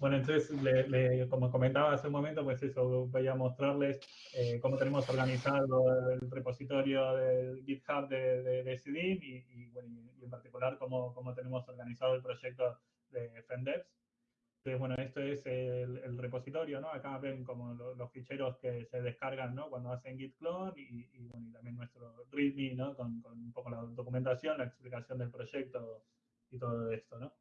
Bueno, entonces, como comentaba hace un momento, pues eso, voy a mostrarles eh, cómo tenemos organizado el repositorio del GitHub de, de, y, bueno, y, en particular cómo, cómo, tenemos organizado el proyecto de FenDevs. Entonces, bueno, esto es el, repositorio, ¿no? Acá ven como los ficheros que se descargan, ¿no? Cuando hacen git clone y, bueno, y también nuestro README, ¿no? Con, con un poco la documentación, la explicación del proyecto y todo esto, ¿no?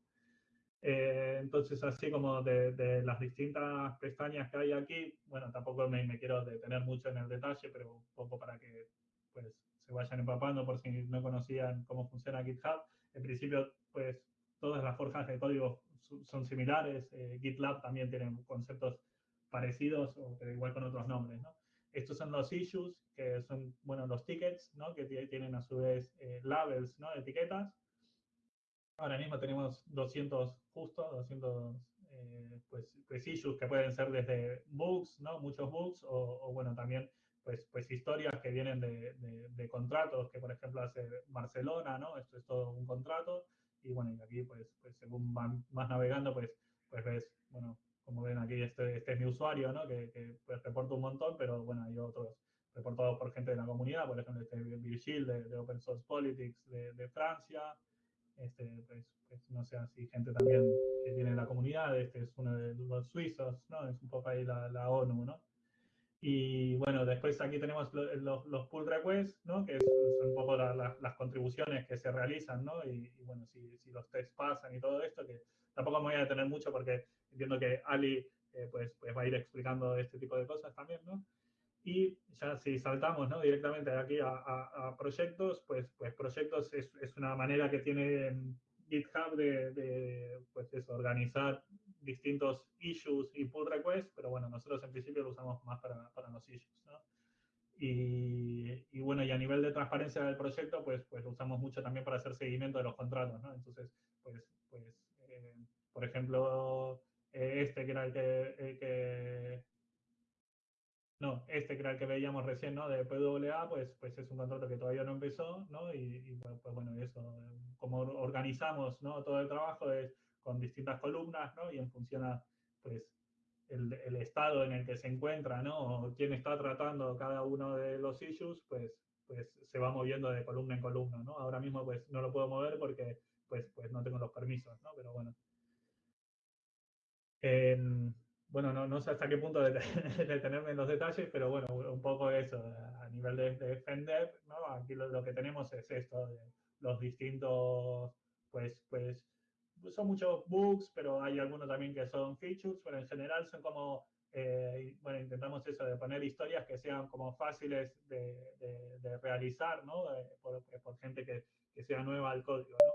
Eh, entonces, así como de, las distintas pestañas que hay aquí, bueno, tampoco me, quiero detener mucho en el detalle, pero un poco para que pues, se vayan empapando por si no conocían cómo funciona GitHub. En principio, pues todas las forjas de código son similares. Eh, GitLab también tiene conceptos parecidos, pero igual con otros nombres, ¿no? Estos son los issues, que son, bueno, los tickets, ¿no? Que tienen a su vez eh, labels, ¿no? Etiquetas. Ahora mismo tenemos 200 justo, 200 eh, pues, pues, issues que pueden ser desde bugs, ¿no? Muchos bugs, o, bueno, también pues, pues historias que vienen de, de, contratos que, por ejemplo, hace Barcelona, ¿no? Esto es todo un contrato. Y bueno, y aquí, pues, pues según van más navegando, pues, pues ves, bueno, como ven aquí, este, este es mi usuario, ¿no? Que, que pues, reporta un montón, pero bueno, hay otros reportados por gente de la comunidad, por ejemplo, este Virgil de, de Open Source Politics de, de Francia, este, pues, pues, no sé, así gente también que tiene la comunidad, este es uno de los suizos, ¿no? Es un poco ahí la, la ONU, ¿no? Y bueno, después aquí tenemos los, los, pull requests, ¿no? Que son un poco las contribuciones que se realizan, ¿no? Y, bueno, si, si, los tests pasan y todo esto, que tampoco me voy a detener mucho porque entiendo que Ali eh, pues, pues va a ir explicando este tipo de cosas también, ¿no? Y ya si saltamos ¿no? directamente de aquí a, proyectos, pues, pues proyectos es, es, una manera que tiene GitHub de, de pues eso, organizar distintos issues y pull requests, pero bueno, nosotros en principio lo usamos más para, para los issues. ¿no? Y, y, bueno, y a nivel de transparencia del proyecto, pues, pues lo usamos mucho también para hacer seguimiento de los contratos, ¿no? Entonces, pues, pues eh, por ejemplo, eh, este que era el que, el que no, este que era el que veíamos recién, ¿no? De PWA, pues, pues es un contrato que todavía no empezó, ¿no? Y, pues bueno, eso, como organizamos, ¿no? Todo el trabajo es con distintas columnas, ¿no? Y en función a, pues, el, el, estado en el que se encuentra, ¿no? O quién está tratando cada uno de los issues, pues, pues se va moviendo de columna en columna, ¿no? Ahora mismo, pues, no lo puedo mover porque, pues, pues no tengo los permisos, ¿no? Pero bueno. En, bueno, no, no, sé hasta qué punto detenerme en los detalles, pero bueno, un poco eso, a nivel de, de ¿no? Aquí lo, que tenemos es esto, de los distintos, pues, pues, son muchos bugs, pero hay algunos también que son features, pero en general son como, eh, bueno, intentamos eso, de poner historias que sean como fáciles de, de, realizar, ¿no? Por, por, gente que, que, sea nueva al código, ¿no?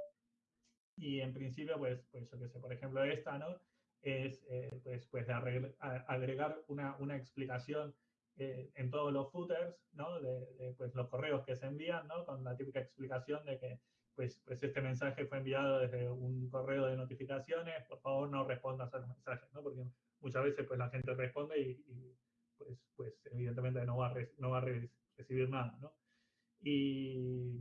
Y en principio, pues, pues yo qué sé, por ejemplo, esta, ¿no? Es eh, pues, pues agregar una, una explicación eh, en todos los footers, ¿no? De, pues, los correos que se envían, ¿no? Con la típica explicación de que pues, pues este mensaje fue enviado desde un correo de notificaciones, por favor no respondas a los mensajes, ¿no? Porque muchas veces pues la gente responde y, pues, pues evidentemente no va a, no va a recibir nada, ¿no? Y,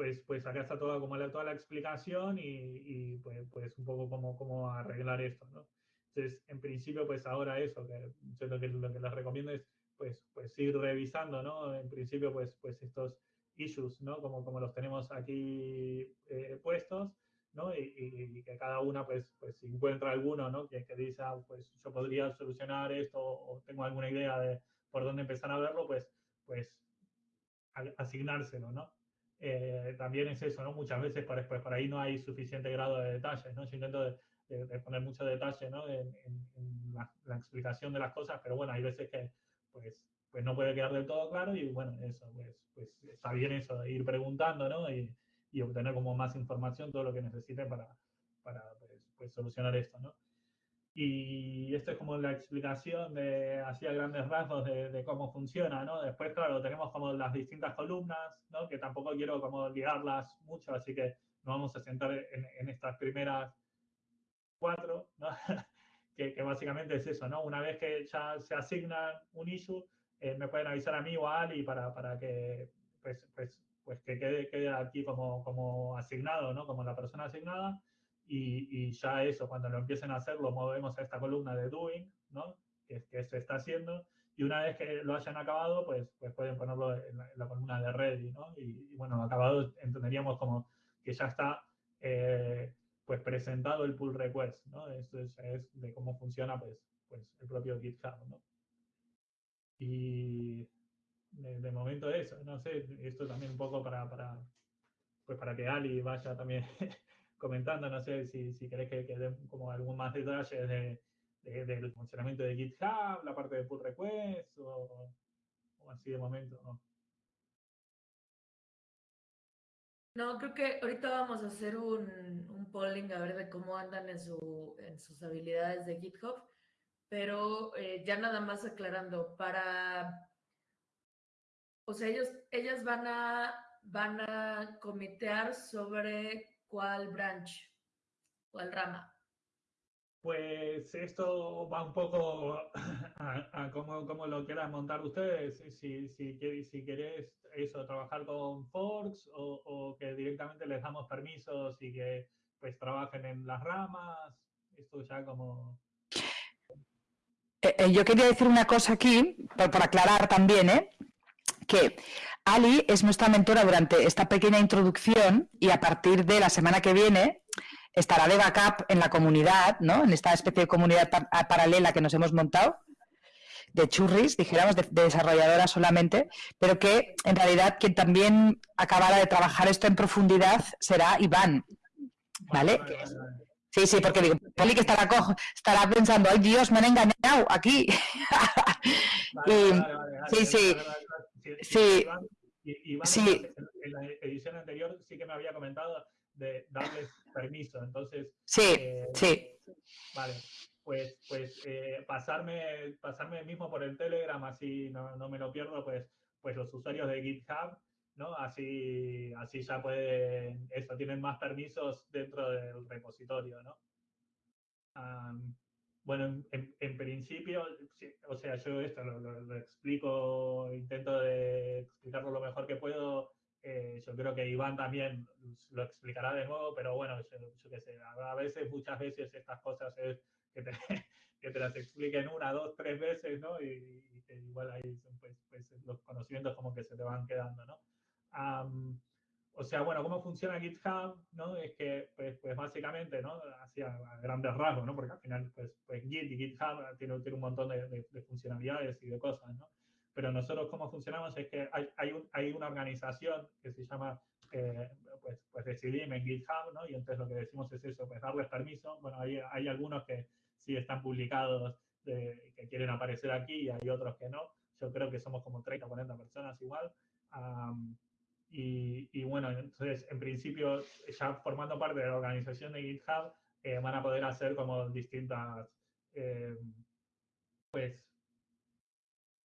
pues, pues acá está toda, como la, toda la explicación y, pues, pues, un poco cómo, cómo arreglar esto, ¿no? Entonces, en principio, pues ahora eso, que yo lo que, lo que les recomiendo es pues, pues ir revisando, ¿no? En principio, pues, pues estos issues, ¿no? Como, como los tenemos aquí eh, puestos, ¿no? Y, que cada una, pues, pues encuentra alguno, ¿no? Que, que dice, ah, pues yo podría solucionar esto o tengo alguna idea de por dónde empezar a verlo, pues, pues asignárselo, ¿no? Eh, también es eso, ¿no? Muchas veces por, pues, por ahí no hay suficiente grado de detalles, ¿no? Yo intento de, poner mucho detalle, ¿no? En, la, explicación de las cosas, pero bueno, hay veces que, pues, pues no puede quedar del todo claro y bueno, eso, pues, pues está bien eso, de ir preguntando, ¿no? Y, y obtener como más información, todo lo que necesite para, para pues, pues solucionar esto, ¿no? Y esto es como la explicación de, así a grandes rasgos de, cómo funciona, ¿no? Después, claro, tenemos como las distintas columnas, ¿no? Que tampoco quiero como liarlas mucho, así que nos vamos a sentar en, estas primeras cuatro, ¿no? que, básicamente es eso, ¿no? Una vez que ya se asigna un issue, eh, me pueden avisar a mí o a Ali para, para que, pues, pues, pues que quede, quede aquí como, como asignado, ¿no? Como la persona asignada y, ya eso, cuando lo empiecen a hacer, lo movemos a esta columna de doing, ¿no? Que, que se está haciendo, y una vez que lo hayan acabado, pues, pues pueden ponerlo en la, columna de ready, ¿no? Y, bueno, acabado entenderíamos como que ya está eh, pues presentado el pull request, ¿no? Esto es, de cómo funciona pues, pues el propio GitHub, ¿no? Y de, momento eso, no sé, esto también un poco para, para, pues para que Ali vaya también comentando, no sé si, si querés que, que como algún más detalle de, del funcionamiento de GitHub, la parte de pull request o, así de momento, ¿no? No, creo que ahorita vamos a hacer un, un polling a ver de cómo andan en, su, en sus habilidades de GitHub, pero eh, ya nada más aclarando, para, o sea, ellos, ellas van a, van a comitear sobre cuál branch, cuál rama. Pues esto va un poco a, cómo, lo quieran montar ustedes. Si, si, si querés eso, trabajar con forks o, que directamente les damos permisos y que pues trabajen en las ramas. Esto ya como... Eh, eh, yo quería decir una cosa aquí, para aclarar también, ¿eh? Que Ali es nuestra mentora durante esta pequeña introducción y a partir de la semana que viene estará de backup en la comunidad, ¿no? En esta especie de comunidad paralela que nos hemos montado, de churris, dijéramos, de, desarrolladora solamente, pero que en realidad quien también acabará de trabajar esto en profundidad será Iván, ¿vale? Sí, sí, porque digo, Poli que estará, estará pensando, ay Dios, me han engañado aquí. sí, sí, sí, sí. En la edición anterior sí que me había comentado de darles permiso. Entonces, sí, eh, sí. Vale, pues, pues eh, pasarme, pasarme mismo por el Telegram, así no, no, me lo pierdo, pues, pues los usuarios de GitHub, ¿no? Así, así ya pueden, eso, tienen más permisos dentro del repositorio, ¿no? Bueno, en, en, principio, o sea, yo esto lo, lo, explico, intento de explicarlo lo mejor que puedo eh, yo creo que Iván también lo explicará de nuevo, pero bueno, yo, qué sé, a veces, muchas veces estas cosas es que te, que te las expliquen una, dos, tres veces, ¿no? Y, igual ahí pues, pues, los conocimientos como que se te van quedando, ¿no? O sea, bueno, ¿cómo funciona GitHub? ¿no? Es que, pues, pues básicamente, ¿no? Hacia grandes rasgos, ¿no? Porque al final, pues, pues Git y GitHub tienen, tiene un montón de, de funcionalidades y de cosas, ¿no? pero nosotros cómo funcionamos es que hay, hay, un, hay una organización que se llama, eh, pues, pues Decidim en GitHub, ¿no? Y entonces lo que decimos es eso, pues darles permiso. Bueno, hay, hay algunos que sí están publicados de, que quieren aparecer aquí y hay otros que no. Yo creo que somos como 30 o 40 personas igual. Y, y, bueno, entonces, en principio, ya formando parte de la organización de GitHub, eh, van a poder hacer como distintas, eh, pues,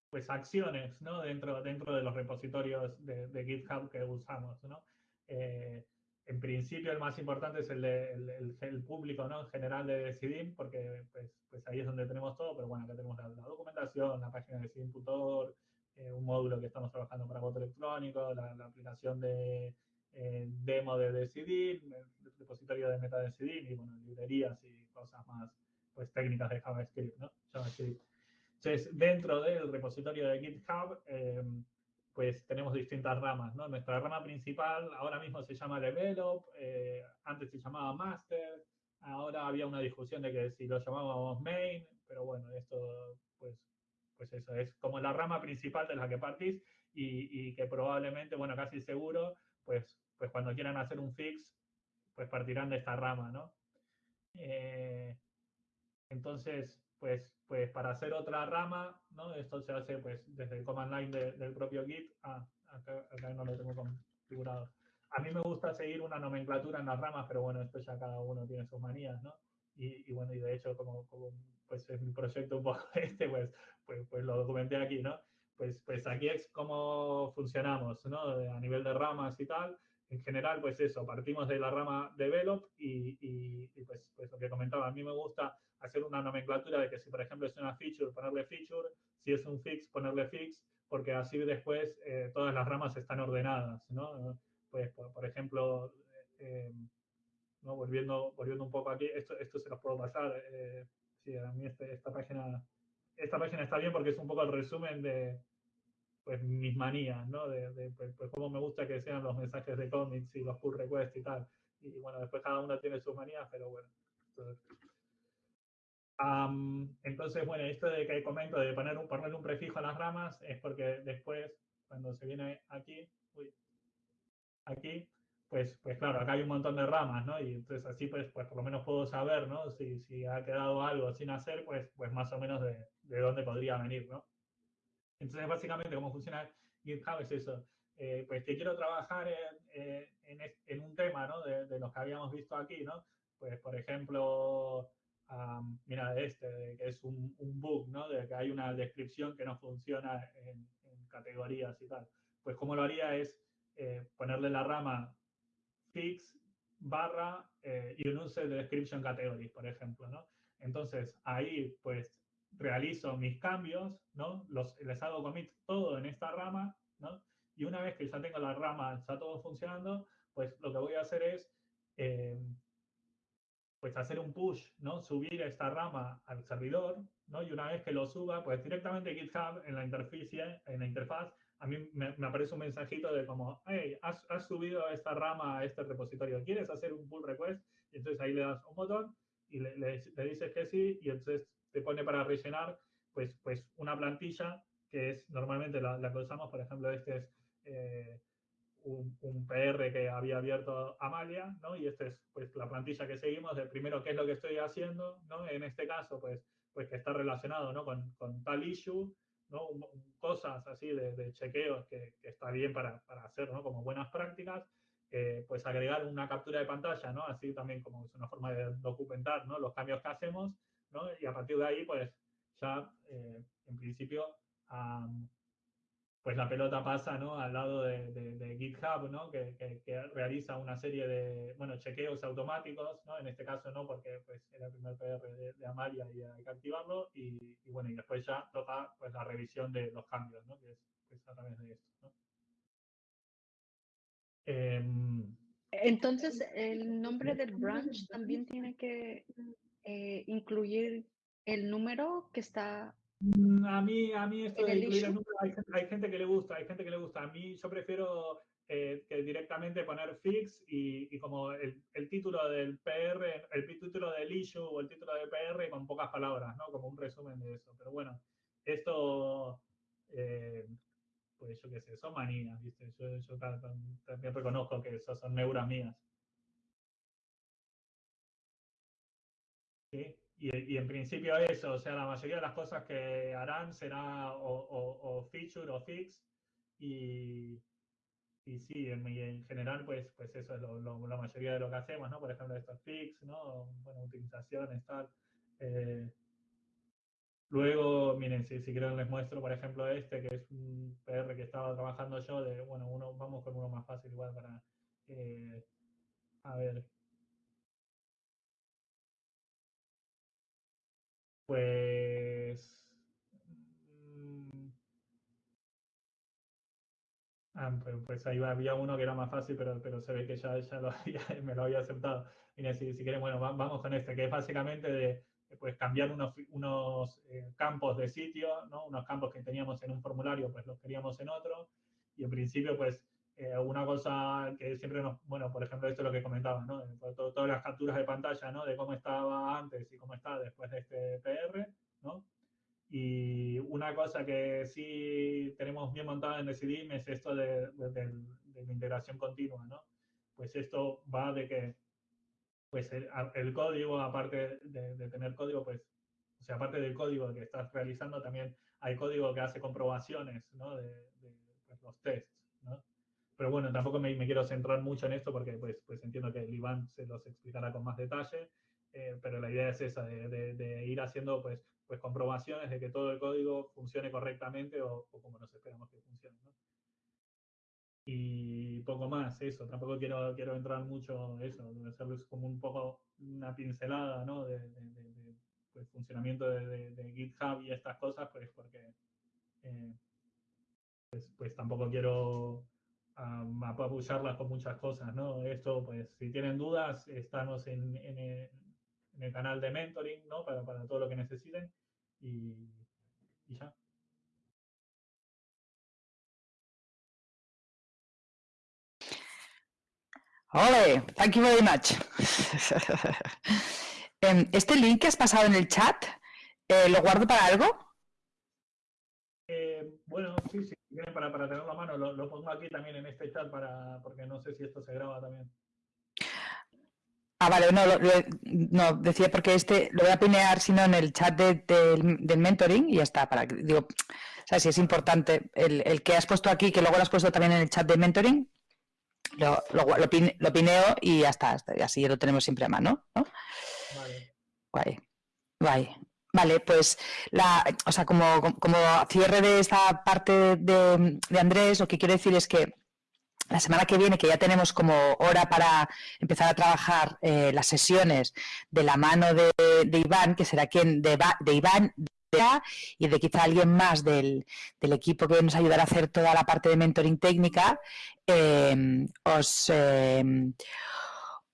pues acciones ¿no? dentro, dentro de los repositorios de, GitHub que usamos. ¿no? Eh, en principio el más importante es el, el, público ¿no? en general de Decidim, porque pues, pues ahí es donde tenemos todo, pero bueno, acá tenemos la, documentación, la página de Decidim.org, eh, un módulo que estamos trabajando para voto electrónico, la, aplicación de eh, demo de Decidim, el repositorio de MetaDecidim y bueno, librerías y cosas más pues técnicas de JavaScript, ¿no? JavaScript. Entonces, dentro del repositorio de GitHub, em, pues tenemos distintas ramas, ¿no? Nuestra rama principal ahora mismo se llama Develop, eh, antes se llamaba Master, ahora había una discusión de que si lo llamábamos Main, pero bueno, esto, pues, pues eso, es como la rama principal de la que partís y, que probablemente, bueno, casi seguro, pues, pues cuando quieran hacer un fix, pues partirán de esta rama, ¿no? Eh, entonces, pues, pues para hacer otra rama, ¿no? Esto se hace pues desde el command line del propio Git. Ah, acá, no lo tengo configurado. A mí me gusta seguir una nomenclatura en las ramas, pero bueno, esto ya cada uno tiene sus manías, ¿no? Y, bueno, y de hecho, como, como, pues es mi proyecto un poco este, pues, pues, pues lo documenté aquí, ¿no? Pues, pues aquí es cómo funcionamos, ¿no? A nivel de ramas y tal en general, pues eso, partimos de la rama develop y, y, pues, pues, lo que comentaba, a mí me gusta hacer una nomenclatura de que si, por ejemplo, es una feature, ponerle feature, si es un fix, ponerle fix, porque así después eh, todas las ramas están ordenadas, ¿no? Pues, por, ejemplo, eh, ¿no? Volviendo, volviendo un poco aquí, esto, esto se los puedo pasar. Eh, sí, a mí este, esta, página, esta página está bien porque es un poco el resumen de pues, mis manías, ¿no? De, pues, pues cómo me gusta que sean los mensajes de cómics y los pull requests y tal. Y bueno, después cada uno tiene sus manías, pero bueno. entonces, bueno, esto de que comento de poner un, ponerle un prefijo a las ramas es porque después, cuando se viene aquí, uy, aquí, pues, pues claro, acá hay un montón de ramas, ¿no? Y entonces así pues, pues por lo menos puedo saber, ¿no? Si, si ha quedado algo sin hacer, pues, pues más o menos de, de dónde podría venir, ¿no? Entonces, básicamente, cómo funciona GitHub es eso. Eh, pues que quiero trabajar en, en, un tema, ¿no? De, de, los que habíamos visto aquí, ¿no? Pues, por ejemplo, um, mira, este, que es un, un, bug, ¿no? De que hay una descripción que no funciona en, en categorías y tal. Pues, ¿cómo lo haría? Es eh, ponerle la rama fix barra eh, use de description categories, por ejemplo, ¿no? Entonces, ahí, pues, realizo mis cambios, ¿no? Los, les hago commit todo en esta rama, ¿no? Y una vez que ya tengo la rama, está todo funcionando, pues lo que voy a hacer es, eh, pues hacer un push, ¿no? Subir esta rama al servidor, ¿no? Y una vez que lo suba, pues directamente GitHub en la interfaz, en la interfaz a mí me, me, aparece un mensajito de como, hey, has, has, subido esta rama a este repositorio, ¿quieres hacer un pull request? Y entonces ahí le das un botón y le, le, le, dices que sí y entonces te pone para rellenar pues, pues una plantilla que es normalmente la, la que usamos, por ejemplo, este es eh, un, un, PR que había abierto Amalia, ¿no? Y esta es pues la plantilla que seguimos de primero qué es lo que estoy haciendo, ¿no? En este caso, pues, pues que está relacionado, ¿no? Con, con tal issue, ¿no? cosas así de, de chequeos que, que, está bien para, para hacer ¿no? como buenas prácticas, eh, pues agregar una captura de pantalla, ¿no? así también como es una forma de documentar ¿no? los cambios que hacemos, ¿no? y a partir de ahí pues ya eh, en principio um, pues la pelota pasa ¿no? al lado de, de, GitHub, ¿no? Que, que, realiza una serie de bueno, chequeos automáticos, ¿no? en este caso no, porque pues, era el primer PR de, Amalia y hay que activarlo, y, y, bueno, y después ya toca pues, la revisión de los cambios, ¿no? que es a través de esto. Eh, Entonces, el nombre del branch también tiene que eh, incluir el número que está a mí, a mí esto de incluir el número, hay, hay, gente que le gusta, hay gente que le gusta. A mí yo prefiero eh, que directamente poner fix y, y como el, el, título del PR, el título del issue o el título del PR con pocas palabras, ¿no? Como un resumen de eso. Pero bueno, esto, eh, pues yo qué sé, son manías, ¿viste? Yo, yo también reconozco que esas son neuras mías. ¿Sí? Y, en principio eso, o sea, la mayoría de las cosas que harán será o, feature o fix y, y sí, en, en, general, pues, pues eso es la mayoría de lo que hacemos, ¿no? Por ejemplo, estos fix, ¿no? Bueno, utilizaciones, tal. Eh, luego, miren, si, si quieren les muestro, por ejemplo, este, que es un PR que estaba trabajando yo, de, bueno, uno, vamos con uno más fácil igual para, eh, a ver, Pues... Mm, ah, pues, pues, ahí había uno que era más fácil, pero, pero se ve que ya, ya, lo me lo había aceptado. Mira, si, si quieren, bueno, vamos con este, que es básicamente de pues, cambiar unos, unos eh, campos de sitio, ¿no? Unos campos que teníamos en un formulario, pues los queríamos en otro. Y en principio, pues, eh, una cosa que siempre nos, bueno, por ejemplo, esto es lo que comentaba, ¿no? Todo, todas las capturas de pantalla, ¿no? De cómo estaba antes y cómo está después de este PR, ¿no? Y una cosa que sí tenemos bien montada en Decidim es esto de, de, de, de la integración continua, ¿no? Pues esto va de que, pues el, el código, aparte de, tener código, pues, o sea, aparte del código que estás realizando, también hay código que hace comprobaciones, ¿no? De, pues, los tests, ¿no? Pero bueno, tampoco me, me, quiero centrar mucho en esto porque pues, pues entiendo que el Iván se los explicará con más detalle, eh, pero la idea es esa, de, de, de, ir haciendo pues, pues comprobaciones de que todo el código funcione correctamente o, o como nos esperamos que funcione. ¿no? Y poco más, eso, tampoco quiero, quiero entrar mucho en eso, hacerles como un poco una pincelada ¿no? de, pues, funcionamiento de, GitHub y estas cosas, pues porque eh, pues, pues tampoco quiero a, apoyarlas con muchas cosas, ¿no? Esto, pues, si tienen dudas, estamos en, el, canal de mentoring, ¿no? Para, todo lo que necesiten y, ya. Ole, thank you very much. Em, este link que has pasado en el chat, eh, ¿lo guardo para algo? Eh, bueno, sí, sí, para, para tenerlo a mano, lo, pongo aquí también en este chat para, porque no sé si esto se graba también. Ah, vale, no, no, decía porque este lo voy a pinear, sino en el chat del mentoring y ya está. Para, digo, o sea, si es importante el, que has puesto aquí, que luego lo has puesto también en el chat de mentoring, lo, lo, pineo y ya está, así lo tenemos siempre a mano, ¿no? Vale. Guay, guay. Vale, pues la, o sea, como, como cierre de esta parte de, Andrés, lo que quiero decir es que la semana que viene, que ya tenemos como hora para empezar a trabajar eh, las sesiones de la mano de, Iván, que será quien de, de Iván y de quizá alguien más del, equipo que nos ayudará a hacer toda la parte de mentoring técnica, eh, os, eh,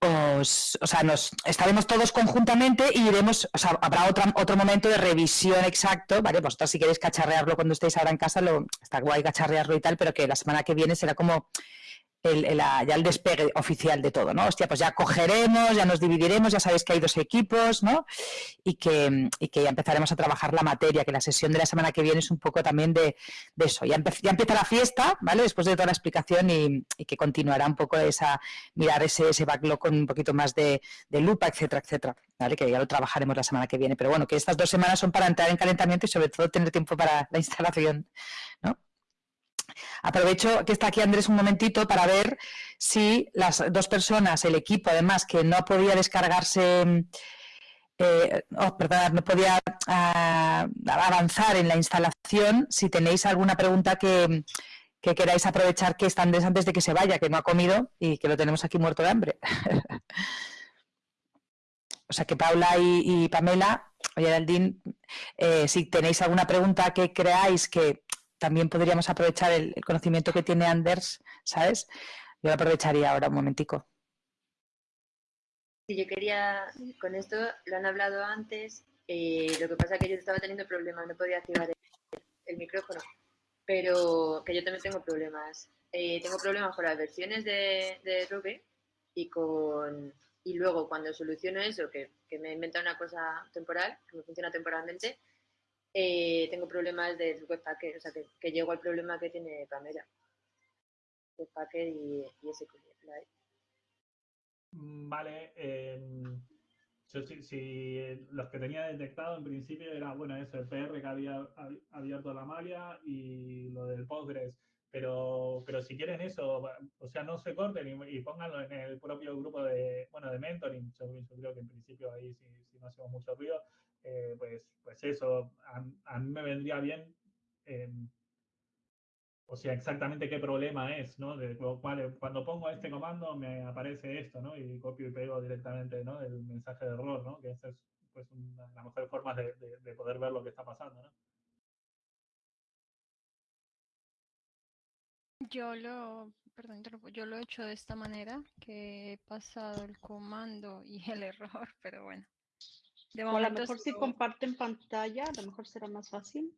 o sea, nos estaremos todos conjuntamente y iremos, o sea, habrá otro, otro momento de revisión exacto, ¿vale? Vosotros si queréis cacharrearlo cuando estéis ahora en casa, lo, está guay cacharrearlo y tal, pero que la semana que viene será como el, ya el despegue oficial de todo, ¿no? Hostia, pues ya cogeremos, ya nos dividiremos, ya sabéis que hay dos equipos, ¿no? Y que, y que ya empezaremos a trabajar la materia, que la sesión de la semana que viene es un poco también de, eso. Ya, empieza la fiesta, ¿vale? Después de toda la explicación y, que continuará un poco esa, mirar ese, ese backlog con un poquito más de, de lupa, etcétera, etcétera, ¿vale? Que ya lo trabajaremos la semana que viene. Pero bueno, que estas dos semanas son para entrar en calentamiento y sobre todo tener tiempo para la instalación, ¿no? Aprovecho que está aquí Andrés un momentito para ver si las dos personas, el equipo además, que no podía descargarse, eh, oh, no podía ah, avanzar en la instalación, si tenéis alguna pregunta que, queráis aprovechar que está Andrés antes de que se vaya, que no ha comido y que lo tenemos aquí muerto de hambre. o sea que Paula y, Pamela, oye, Aldín, eh, si tenéis alguna pregunta que creáis que también podríamos aprovechar el, conocimiento que tiene Anders, ¿sabes? Yo lo aprovecharía ahora un momentico. Sí, yo quería, con esto lo han hablado antes, eh, lo que pasa es que yo estaba teniendo problemas, no podía activar el, micrófono, pero que yo también tengo problemas. Eh, tengo problemas con las versiones de, de y con y luego cuando soluciono eso, que, que me inventa una cosa temporal, que me funciona temporalmente, eh, tengo problemas del webpacker, o sea, que, llego al problema que tiene Pamela. Webpacker y, y SQLite. Mm, vale. Em, si, los que tenía detectado en principio era, bueno, eso, el PR que había abierto la malia y lo del Postgres. Pero, pero si quieren eso, o sea, no se corten y, pónganlo en el propio grupo de, bueno, de mentoring. Yo, creo que en principio ahí, si, si no hacemos mucho ruido, eh, pues, pues eso, a, mí me vendría bien, em, o sea, exactamente qué problema es, ¿no? De, cuando pongo este comando me aparece esto, ¿no? Y copio y pego directamente, ¿no? El mensaje de error, ¿no? Que esa es pues, una de las mejores formas de, de, poder ver lo que está pasando, ¿no? Yo lo, perdón, yo lo he hecho de esta manera, que he pasado el comando y el error, pero bueno o a lo mejor si comparten pantalla, a lo mejor será más fácil.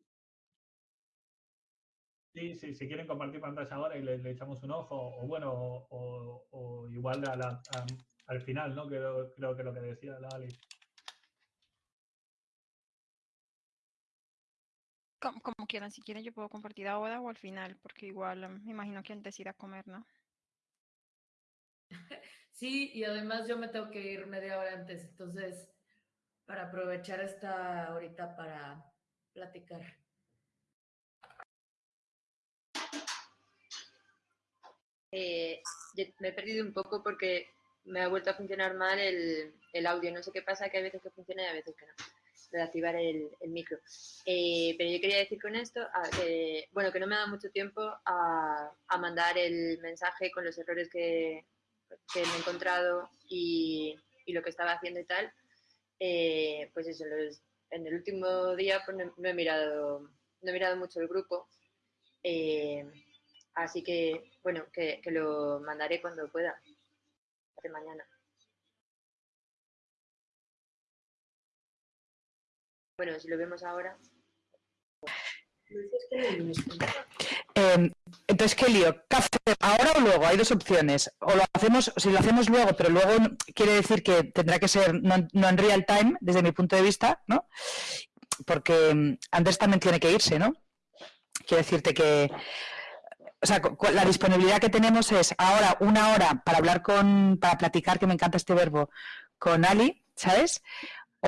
Sí, sí, si quieren compartir pantalla ahora y le, echamos un ojo, o bueno, o, igual al final, ¿no? Creo, creo que lo que decía Lali. Como, como, quieran, si quieren yo puedo compartir ahora o al final, porque igual em, me imagino que antes ir a comer, ¿no? Sí, y además yo me tengo que ir media hora antes, entonces para aprovechar esta ahorita para platicar. Eh, me he perdido un poco porque me ha vuelto a funcionar mal el, audio. No sé qué pasa, que hay veces que funciona y a veces que no. De activar el, micro. Eh, pero yo quería decir con esto, ah, bueno, que no me dado mucho tiempo a, mandar el mensaje con los errores que, me he encontrado y, y, lo que estaba haciendo y tal. Eh, pues eso, en el último día pues no, he mirado, no he mirado mucho el grupo. Eh, Así que, bueno, que, que lo mandaré cuando pueda, de mañana. Bueno, si lo vemos ahora. Eh, entonces, ¿qué lío? ¿Qué hacer ahora o luego? Hay dos opciones. O lo hacemos, si lo hacemos luego, pero luego quiere decir que tendrá que ser no, en real time, desde mi punto de vista, ¿no? Porque mm, Andrés también tiene que irse, ¿no? Quiero decirte que o sea, la disponibilidad que tenemos es ahora una hora para hablar con, para platicar, que me encanta este verbo, con Ali, ¿sabes? O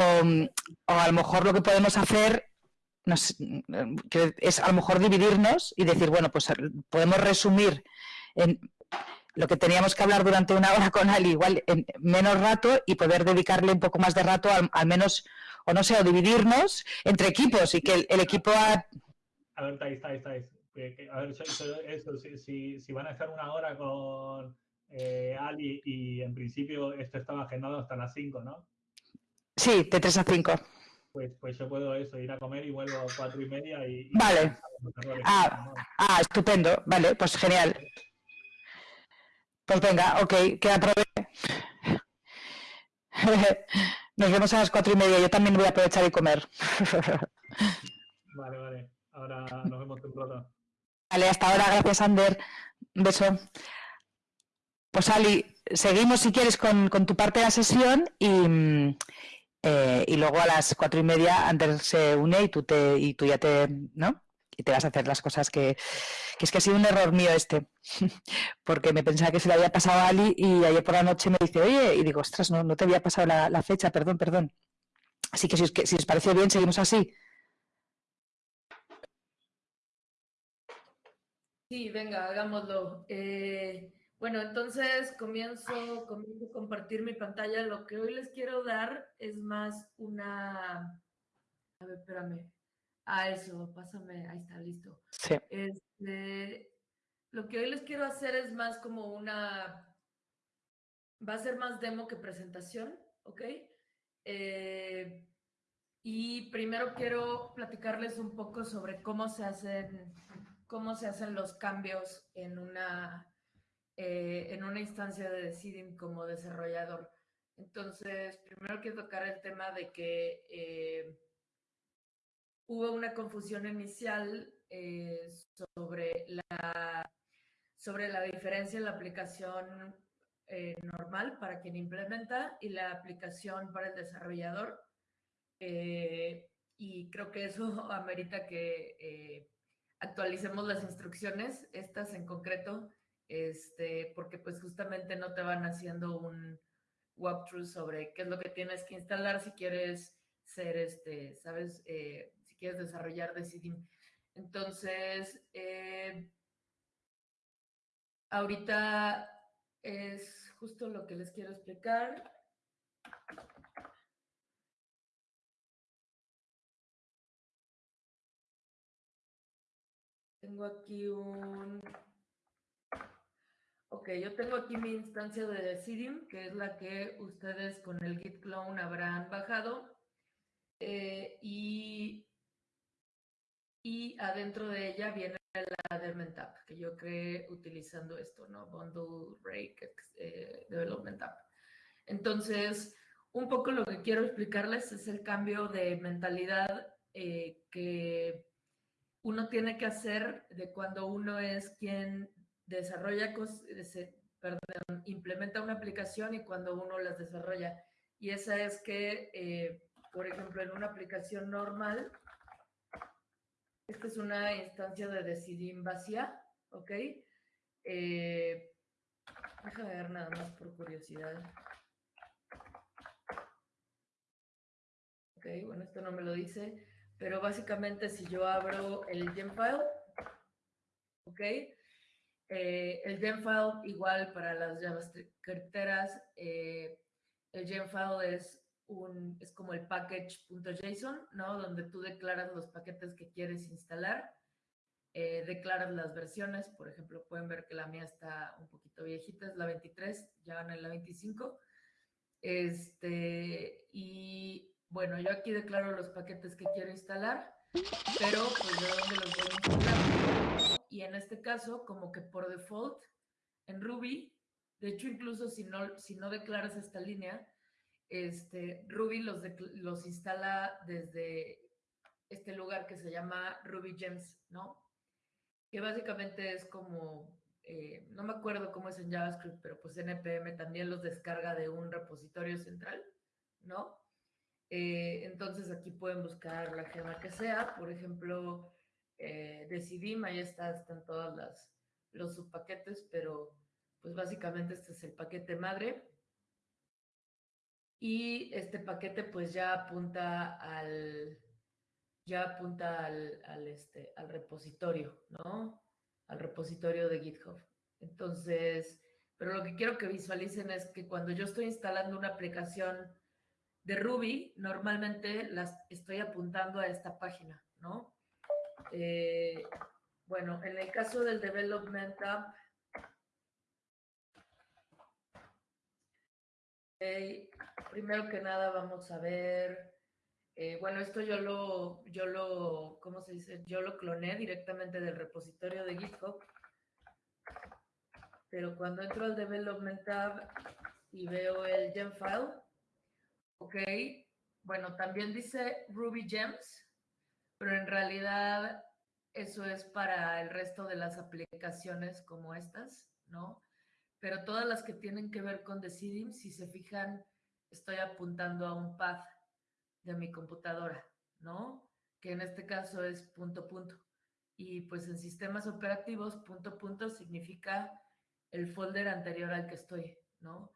a lo mejor lo que podemos hacer es a lo mejor dividirnos y decir, bueno, pues podemos resumir en lo que teníamos que hablar durante una hora con Ali, igual en menos rato y poder dedicarle un poco más de rato al, menos, o no sé, o dividirnos entre equipos y que el, el equipo... A... a ver, estáis, estáis, estáis a ver, eso, si, si, van a estar una hora con eh, Ali y en principio esto estaba agendado hasta las 5, ¿no? Sí, de 3 a 5. Pues, pues yo puedo eso, ir a comer y vuelvo a 4 y media y... vale. ah, ah, estupendo. Vale, pues genial. Pues venga, ok, que aproveche. Nos vemos a las cuatro y media. Yo también voy a aprovechar y comer. vale, vale. Ahora nos vemos temprano. Vale, hasta ahora, gracias Ander. Un beso. Pues Ali, seguimos si quieres con, tu parte de la sesión y, eh, y, luego a las cuatro y media Ander se une y tú, te, y tú ya te, ¿no? Y te vas a hacer las cosas que, que es que ha sido un error mío este, porque me pensaba que se le había pasado a Ali y ayer por la noche me dice, oye, y digo, ostras, no, no te había pasado la, fecha, perdón, perdón. Así que si, si os parece bien, seguimos así. Sí, venga, hagámoslo. Eh, bueno, entonces comienzo, comienzo a compartir mi pantalla. Lo que hoy les quiero dar es más una... A ver, espérame. Ah, eso, pásame. Ahí está, listo. Sí. Este, lo que hoy les quiero hacer es más como una... Va a ser más demo que presentación, ¿ok? Eh, y primero quiero platicarles un poco sobre cómo se hacen cómo se hacen los cambios en una, eh, en una instancia de Decidim como desarrollador. Entonces, primero quiero tocar el tema de que eh, hubo una confusión inicial eh, sobre, la, sobre la diferencia en la aplicación normal para quien implementa y la aplicación para el desarrollador. y creo que eso amerita que actualicemos las instrucciones, estas en concreto, este, porque pues justamente no te van haciendo un walkthrough sobre qué es lo que tienes que instalar si quieres ser, este, sabes, eh, si quieres desarrollar Decidim. Entonces, eh, ahorita es justo lo que les quiero explicar. Tengo aquí un... Ok, yo tengo aquí mi instancia de Decidim, que es la que ustedes con el git clone habrán bajado. Eh, y, y adentro de ella viene la Development App, que yo creé utilizando esto, ¿no? Bundle Rake eh, Development App. Entonces, un poco lo que quiero explicarles es el cambio de mentalidad eh, que uno tiene que hacer de cuando uno es quien desarrolla, perdón, implementa una aplicación y cuando uno las desarrolla. Y esa es que, eh, por ejemplo, en una aplicación normal, esta es una instancia de Decidim vacía, ¿ok? Eh, déjame ver nada más por curiosidad. Ok, bueno, esto no me lo dice pero básicamente si yo abro el gemfile, ¿ok? Eh, el gemfile igual para las JavaScripteras, eh, el gemfile es un, es como el package.json, ¿no? Donde tú declaras los paquetes que quieres instalar, eh, declaras las versiones, por ejemplo, pueden ver que la mía está un poquito viejita, es la 23, ya van en la 25, este, y bueno, yo aquí declaro los paquetes que quiero instalar pero pues de dónde los voy a instalar. Y en este caso, como que por default, en Ruby, de hecho incluso si no, si no declaras esta línea, este, Ruby los, los instala desde este lugar que se llama Ruby Gems, ¿no? Que básicamente es como, eh, no me acuerdo cómo es en JavaScript, pero pues NPM también los descarga de un repositorio central, ¿no? Eh, entonces aquí pueden buscar la gema que sea, por ejemplo, eh, Decidim, ahí está, están todos las, los subpaquetes, pero pues básicamente este es el paquete madre. Y este paquete pues ya apunta al, ya apunta al, al, este, al repositorio, ¿no? Al repositorio de GitHub. Entonces, pero lo que quiero que visualicen es que cuando yo estoy instalando una aplicación de Ruby, normalmente las estoy apuntando a esta página, ¿no? Eh, bueno, en el caso del Development App, primero que nada vamos a ver, eh, bueno, esto yo lo, yo lo, ¿cómo se dice? Yo lo cloné directamente del repositorio de GitHub, pero cuando entro al Development Tab y veo el gem file, ok, bueno, también dice Ruby Gems, pero en realidad eso es para el resto de las aplicaciones como estas, ¿no? pero todas las que tienen que ver con Decidim, si se fijan, estoy apuntando a un path de mi computadora, ¿no? Que en este caso es punto punto. Y pues en sistemas operativos, punto punto significa el folder anterior al que estoy, ¿no?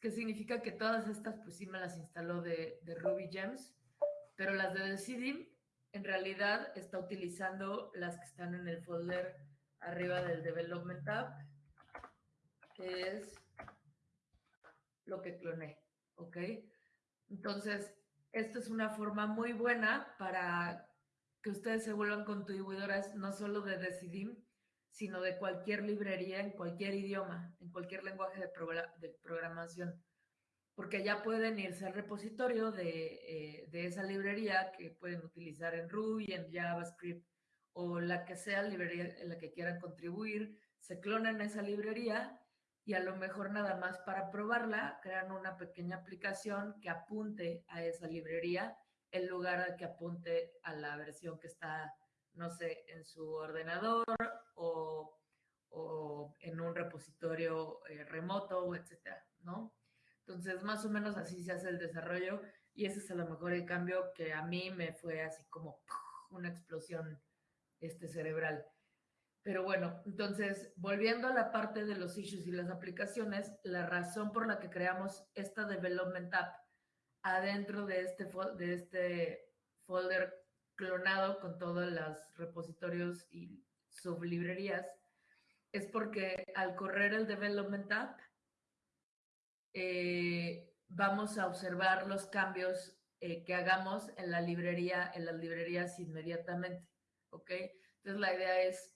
¿Qué significa que todas estas, pues sí me las instaló de, de Ruby Gems, pero las de Decidim, en realidad está utilizando las que están en el folder arriba del Development Tab que es lo que cloné, ¿ok? Entonces, esto es una forma muy buena para que ustedes se vuelvan contribuidoras no solo de Decidim, sino de cualquier librería en cualquier idioma, en cualquier lenguaje de, programación, porque ya pueden irse al repositorio de, eh, de, esa librería que pueden utilizar en Ruby, en JavaScript o la que sea librería en la que quieran contribuir, se clonan esa librería y a lo mejor nada más para probarla, crean una pequeña aplicación que apunte a esa librería en lugar de que apunte a la versión que está, no sé, en su ordenador o, o en un repositorio eh, remoto, etcétera, ¿no? Entonces, más o menos así se hace el desarrollo y ese es a lo mejor el cambio que a mí me fue así como una explosión este, cerebral. Pero bueno, entonces, volviendo a la parte de los issues y las aplicaciones, la razón por la que creamos esta Development App adentro de este, de este folder clonado con todos los repositorios y sublibrerías es porque al correr el Development App, eh, vamos a observar los cambios eh, que hagamos en la librería, en las librerías inmediatamente, ¿ok? Entonces la idea es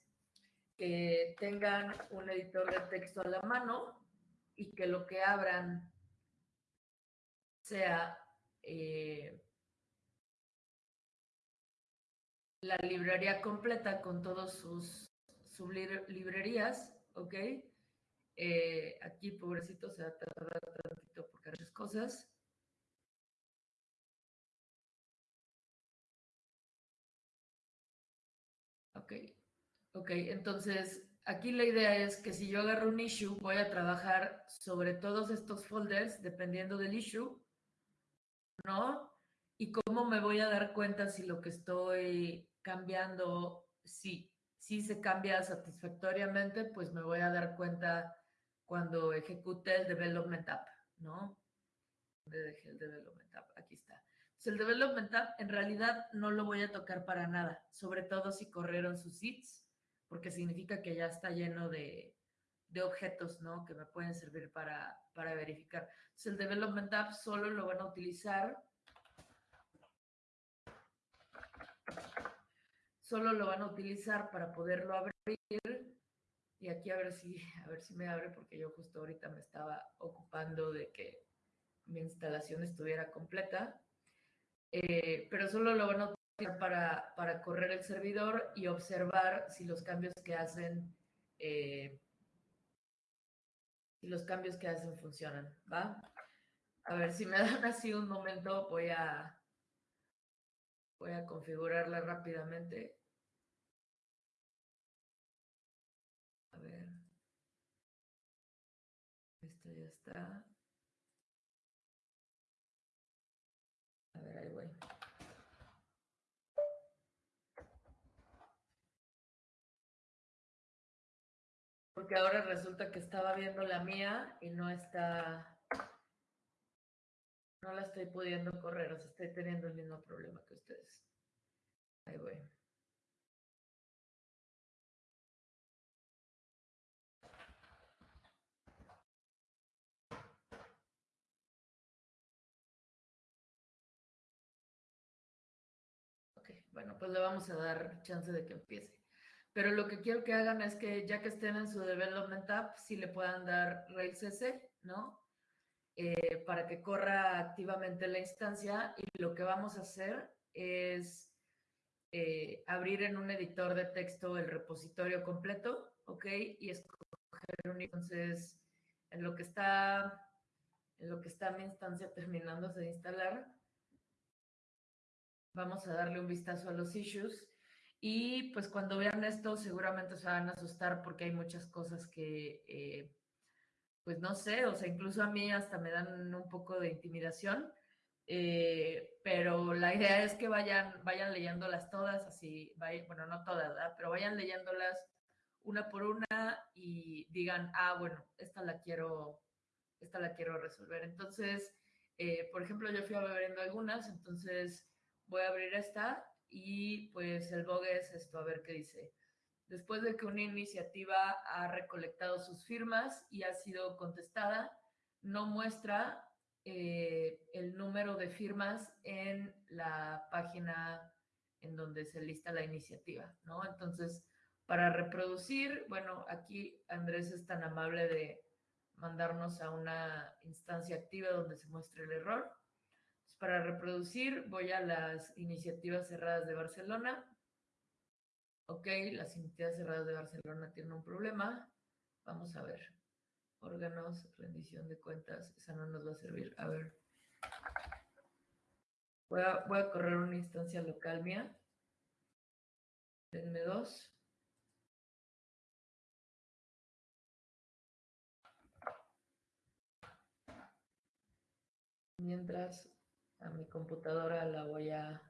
que tengan un editor de texto a la mano y que lo que abran sea eh, la librería completa con todos sus, sublibrerías, ¿ok? Eh, aquí, pobrecito, se va a tardar tantito porque hay cosas. Ok. Ok, entonces aquí la idea es que si yo agarro un issue, voy a trabajar sobre todos estos folders dependiendo del issue, ¿no? Y cómo me voy a dar cuenta si lo que estoy cambiando, si, si se cambia satisfactoriamente, pues me voy a dar cuenta cuando ejecute el development app, ¿no? ¿Dónde dejé el development app? Aquí está. Entonces, el development app en realidad no lo voy a tocar para nada, sobre todo si corrieron sus seeds porque significa que ya está lleno de, objetos, ¿no? Que me pueden servir para, verificar. Entonces, el Development App solo lo van a utilizar solo lo van a utilizar para poderlo abrir y aquí a ver si a ver si me abre porque yo justo ahorita me estaba ocupando de que mi instalación estuviera completa eh, pero solo lo van a para, para correr el servidor y observar si los cambios que hacen, eh, si los cambios que hacen funcionan, ¿va? A ver, si me dan así un momento, voy a, voy a configurarla rápidamente. A ver. Esto ya A ver, ahí voy. Porque ahora resulta que estaba viendo la mía y no está, no la estoy pudiendo correr, o sea, estoy teniendo el mismo problema que ustedes. Ahí voy. Ok, bueno, pues le vamos a dar chance de que empiece. Pero lo que quiero que hagan es que ya que estén en su Development App, si le puedan dar Rails S, ¿no? Eh, para que corra activamente la instancia y lo que vamos a hacer es eh, abrir en un editor de texto el repositorio completo, ¿ok? Y escoger un entonces en lo que está en lo que está mi instancia terminándose de instalar, vamos a darle un vistazo a los issues y pues cuando vean esto seguramente se van a asustar porque hay muchas cosas que, eh, pues no sé, o sea, incluso a mí hasta me dan un poco de intimidación, eh, pero la idea es que vayan, vayan leyéndolas todas, así, bueno, no todas, ¿verdad? pero vayan leyéndolas una por una y digan, ah, bueno, esta la quiero, esta la quiero resolver. Entonces, eh, por ejemplo, yo fui abriendo algunas, entonces voy a abrir esta y pues el bug es esto, a ver qué dice. Después de que una iniciativa ha recolectado sus firmas y ha sido contestada, no muestra eh, el número de firmas en la página en donde se lista la iniciativa, ¿no? Entonces, para reproducir, bueno, aquí Andrés es tan amable de mandarnos a una instancia activa donde se muestre el error para reproducir voy a las iniciativas cerradas de Barcelona. Ok, las iniciativas cerradas de Barcelona tienen un problema. Vamos a ver. Órganos, rendición de cuentas. Esa no nos va a servir. A ver. Voy a, correr una instancia local mía. Denme dos. Mientras a mi computadora la voy a.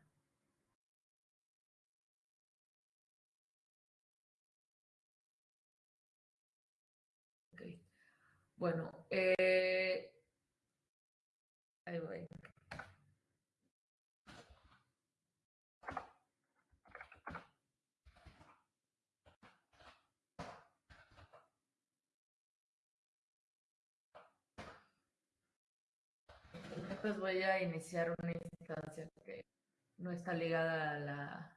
Bueno, eh, ahí voy. Pues voy a iniciar una instancia que no está ligada a la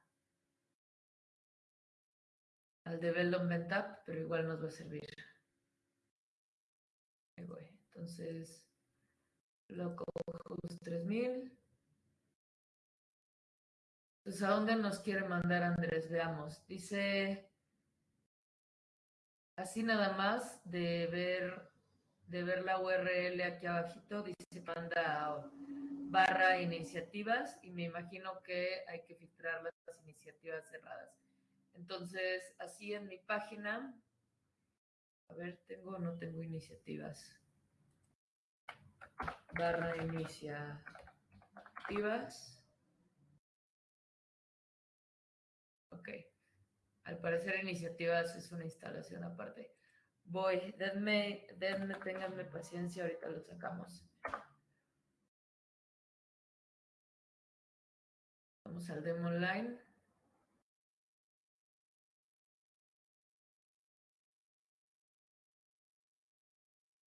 al development app, pero igual nos va a servir. Ahí voy. Entonces, localhost 3000. Entonces, ¿a dónde nos quiere mandar Andrés? Veamos. Dice, así nada más de ver de ver la URL aquí abajito, dice manda barra iniciativas y me imagino que hay que filtrar las iniciativas cerradas. Entonces, así en mi página, a ver, ¿tengo o no tengo iniciativas? Barra iniciativas. Ok. Al parecer iniciativas es una instalación aparte. Voy, denme, denme, ténganme paciencia, ahorita lo sacamos. Vamos al demo online.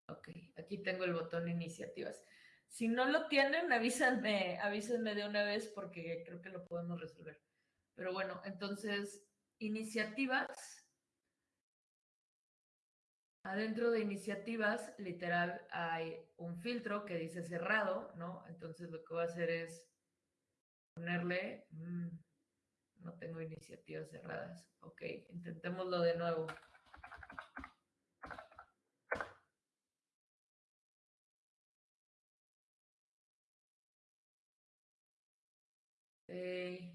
Ok, aquí tengo el botón iniciativas. Si no lo tienen, avísenme, avísenme de una vez porque creo que lo podemos resolver. Pero bueno, entonces, iniciativas Adentro de iniciativas, literal, hay un filtro que dice cerrado, ¿no? Entonces lo que voy a hacer es ponerle, mm, no tengo iniciativas cerradas. Ok, intentémoslo de nuevo. Okay.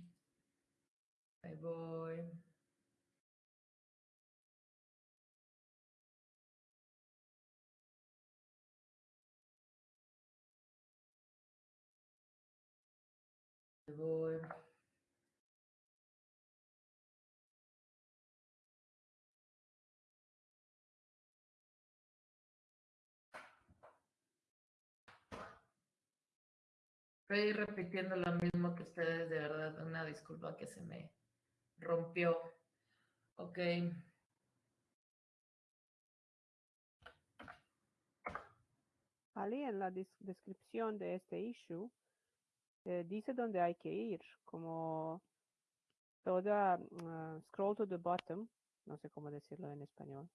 Ahí voy. Ahí voy. Estoy repitiendo lo mismo que ustedes, de verdad, una disculpa que se me rompió. Ok. Ali, en la descripción de este issue, eh, dice dónde hay que ir, como toda, uh, scroll to the bottom, no sé cómo decirlo en español.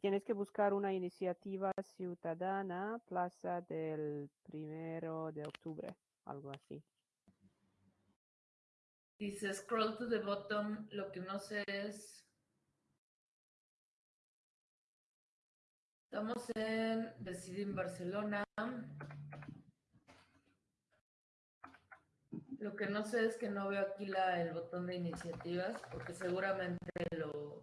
Tienes que buscar una iniciativa ciudadana, plaza del primero de octubre, algo así. Dice scroll to the bottom, lo que no sé es... Estamos en Decidir en Barcelona. Lo que no sé es que no veo aquí el botón de iniciativas, porque seguramente lo,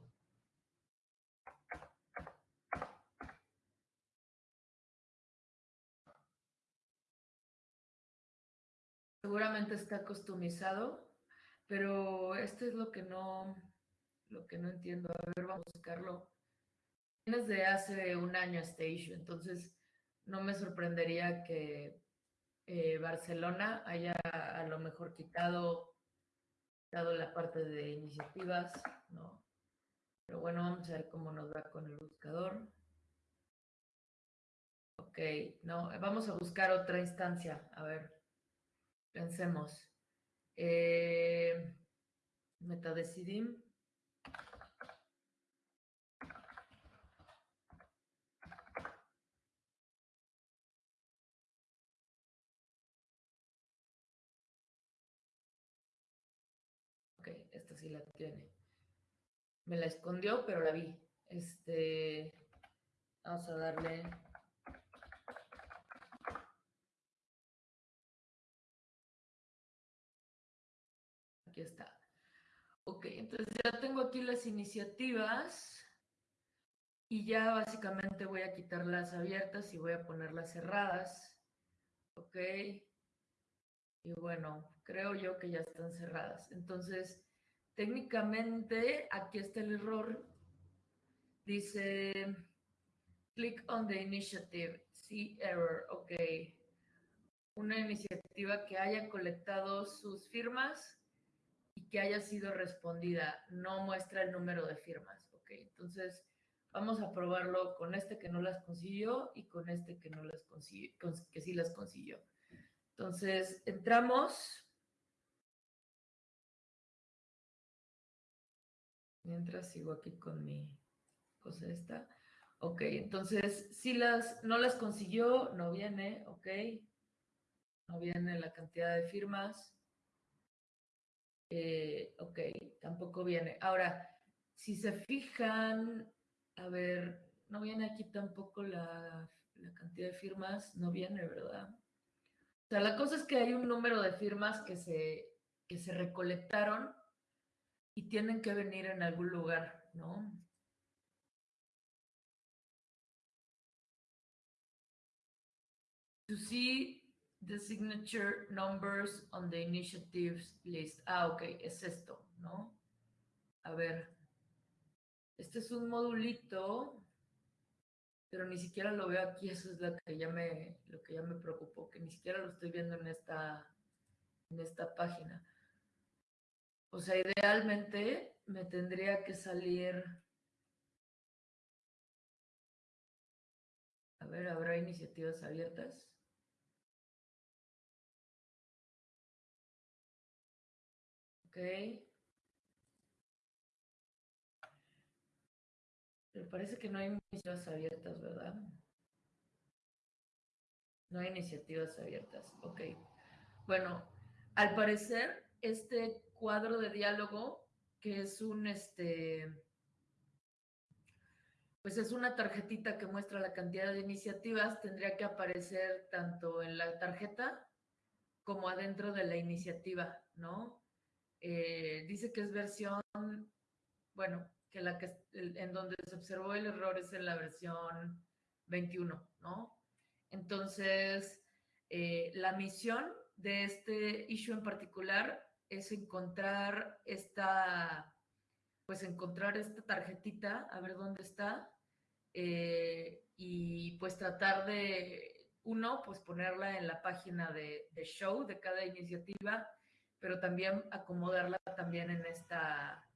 seguramente está customizado, pero esto es lo que no, lo que no entiendo. A ver, vamos a buscarlo. Tienes de hace un año issue, entonces no me sorprendería que eh, Barcelona haya a lo mejor quitado, quitado la parte de iniciativas, ¿no? Pero bueno, vamos a ver cómo nos va con el buscador. Ok, no, vamos a buscar otra instancia, a ver. Pensemos. Eh, metadecidim. Ok, sí la tiene. Me la escondió, pero la vi. Este, vamos a darle aquí está. Ok, entonces ya tengo aquí las iniciativas y ya básicamente voy a quitar las abiertas y voy a ponerlas cerradas. Ok. Y bueno, creo yo que ya están cerradas. Entonces, técnicamente aquí está el error. Dice, click on the initiative. See error. Ok. Una iniciativa que haya colectado sus firmas y que haya sido respondida. No muestra el número de firmas. Ok, entonces vamos a probarlo con este que no las consiguió y con este que no las consiguió, que sí las consiguió. Entonces, entramos. Mientras sigo aquí con mi cosa esta. Ok, entonces, si las, no las consiguió, no viene, ok. No viene la cantidad de firmas. Eh, ok, tampoco viene. Ahora, si se fijan, a ver, no viene aquí tampoco la, la, cantidad de firmas, no viene, ¿verdad? O sea, la cosa es que hay un número de firmas que se, que se recolectaron y tienen que venir en algún lugar, ¿no? To see the signature numbers on the initiatives list. Ah, ok, es esto, ¿no? A ver, este es un modulito, pero ni siquiera lo veo aquí, eso es lo que ya me, lo que ya me preocupó, que ni siquiera lo estoy viendo en esta, en esta página. O sea, idealmente me tendría que salir... A ver, ¿habrá iniciativas abiertas? Ok. Pero parece que no hay iniciativas abiertas, ¿verdad? No hay iniciativas abiertas. Ok. Bueno, al parecer, este cuadro de diálogo, que es un, este, pues es una tarjetita que muestra la cantidad de iniciativas, tendría que aparecer tanto en la tarjeta como adentro de la iniciativa, ¿no? Eh, dice que es versión, bueno, que la que en donde se observó el error es en la versión 21, ¿no? Entonces, eh, la misión de este issue en particular es encontrar esta, pues encontrar esta tarjetita, a ver dónde está, eh, y pues tratar de, uno, pues ponerla en la página de, de, show de cada iniciativa, pero también acomodarla también en esta,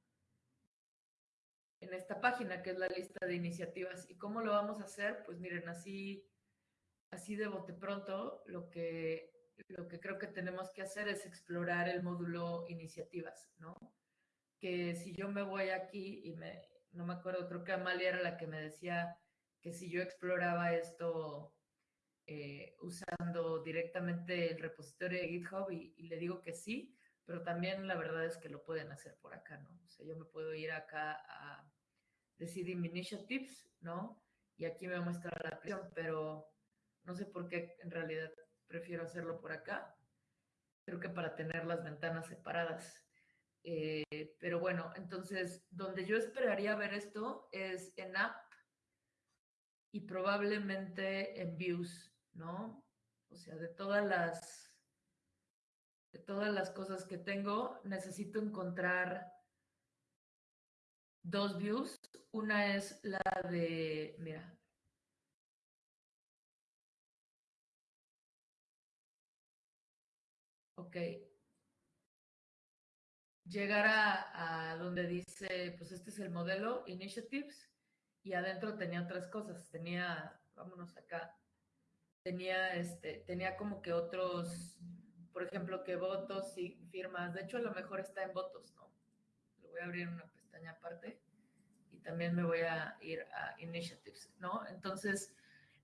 en esta página que es la lista de iniciativas. ¿Y cómo lo vamos a hacer? Pues miren, así, así de bote pronto, lo que lo que creo que tenemos que hacer es explorar el módulo iniciativas, ¿no? Que si yo me voy aquí y me, no me acuerdo, creo que Amalia era la que me decía que si yo exploraba esto eh, usando directamente el repositorio de GitHub y, le digo que sí, pero también la verdad es que lo pueden hacer por acá, ¿no? O sea, yo me puedo ir acá a Deciding Initiatives, ¿no? Y aquí me muestra la aplicación, pero no sé por qué en realidad prefiero hacerlo por acá. Creo que para tener las ventanas separadas. Eh, pero bueno, entonces, donde yo esperaría ver esto es en App y probablemente en Views, ¿no? O sea, de todas las de todas las cosas que tengo, necesito encontrar dos views. Una es la de, mira, Ok. Llegar a, donde dice, pues este es el modelo, Initiatives, y adentro tenía otras cosas. Tenía, vámonos acá, tenía, este, tenía como que otros, por ejemplo, que votos y firmas. De hecho, a lo mejor está en votos, ¿no? Lo voy a abrir una pestaña aparte y también me voy a ir a Initiatives, ¿no? Entonces,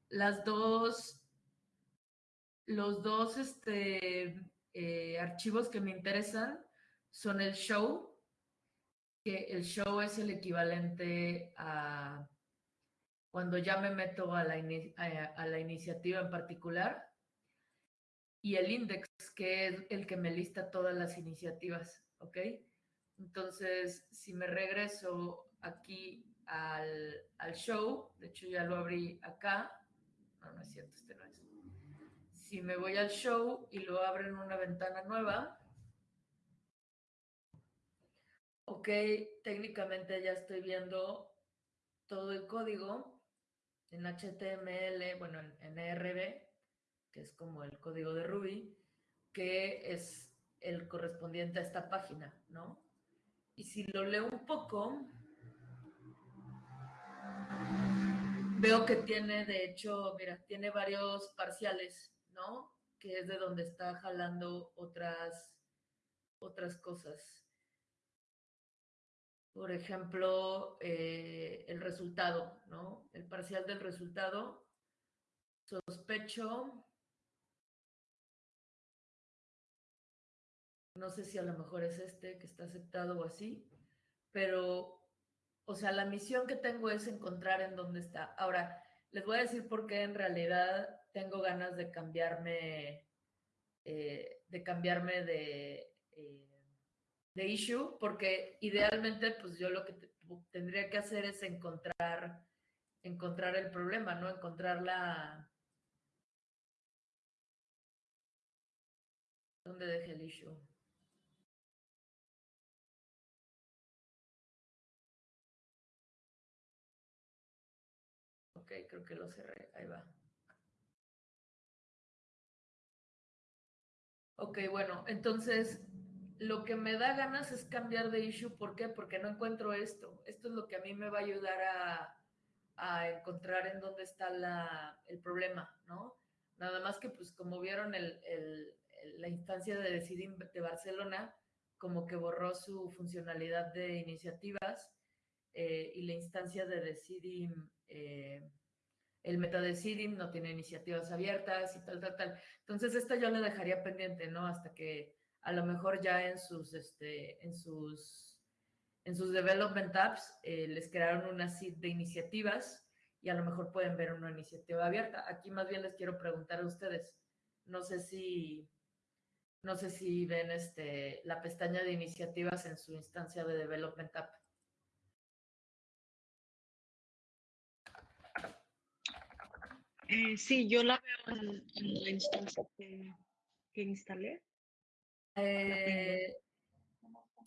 las dos, los dos, este, eh, archivos que me interesan son el show, que el show es el equivalente a cuando ya me meto a la, iniciativa en particular, y el index, que es el que me lista todas las iniciativas, ¿ok? Entonces, si me regreso aquí al, show, de hecho ya lo abrí acá, no, no es cierto, este no es si me voy al show y lo abro en una ventana nueva, ok, técnicamente ya estoy viendo todo el código en HTML, bueno, en, en ERB, que es como el código de Ruby, que es el correspondiente a esta página, ¿no? Y si lo leo un poco, veo que tiene, de hecho, mira, tiene varios parciales. ¿No? Que es de donde está jalando otras, otras cosas. Por ejemplo, eh, el resultado, ¿no? El parcial del resultado. Sospecho. No sé si a lo mejor es este que está aceptado o así, pero, o sea, la misión que tengo es encontrar en dónde está. Ahora, les voy a decir por qué en realidad tengo ganas de cambiarme, eh, de cambiarme de, eh, de issue, porque idealmente, pues yo lo que tendría que hacer es encontrar, encontrar el problema, ¿no? Encontrar la... ¿Dónde dejé el issue? Ok, creo que lo cerré. Ahí va. Ok, bueno, entonces lo que me da ganas es cambiar de issue. ¿Por qué? Porque no encuentro esto. Esto es lo que a mí me va a ayudar a, encontrar en dónde está el problema, ¿no? Nada más que, pues, como vieron la instancia de Decidim de Barcelona, como que borró su funcionalidad de iniciativas eh, y la instancia de Decidim eh, el metadecidim no tiene iniciativas abiertas y tal, tal, tal. Entonces, esta yo la dejaría pendiente, ¿no? Hasta que, a lo mejor ya en sus, este, en sus, en sus development apps eh, les crearon una seed de iniciativas y a lo mejor pueden ver una iniciativa abierta. Aquí más bien les quiero preguntar a ustedes, no sé si, no sé si ven este, la pestaña de iniciativas en su instancia de development app. Eh, sí, yo la veo en, la instancia que, instalé. Eh,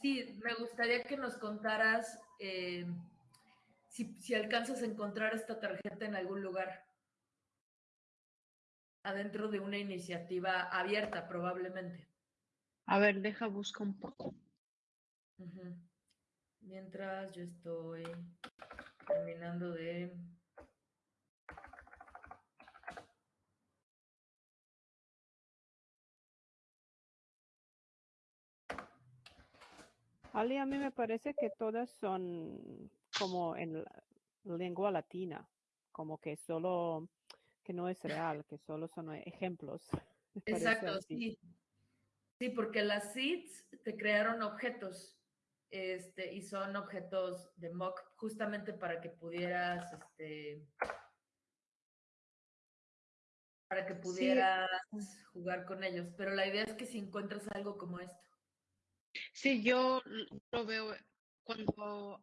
sí, me gustaría que nos contaras eh, si, si, alcanzas a encontrar esta tarjeta en algún lugar. Adentro de una iniciativa abierta, probablemente. A ver, deja buscar un poco. Mientras yo estoy terminando de Ali, a mí me parece que todas son como en lengua latina, como que solo, que no es real, que solo son ejemplos. Exacto, sí. Sí, porque las seeds te crearon objetos este, y son objetos de mock justamente para que pudieras, este, para que pudieras jugar con ellos. Pero la idea es que si encuentras algo como esto. Sí, yo lo veo cuando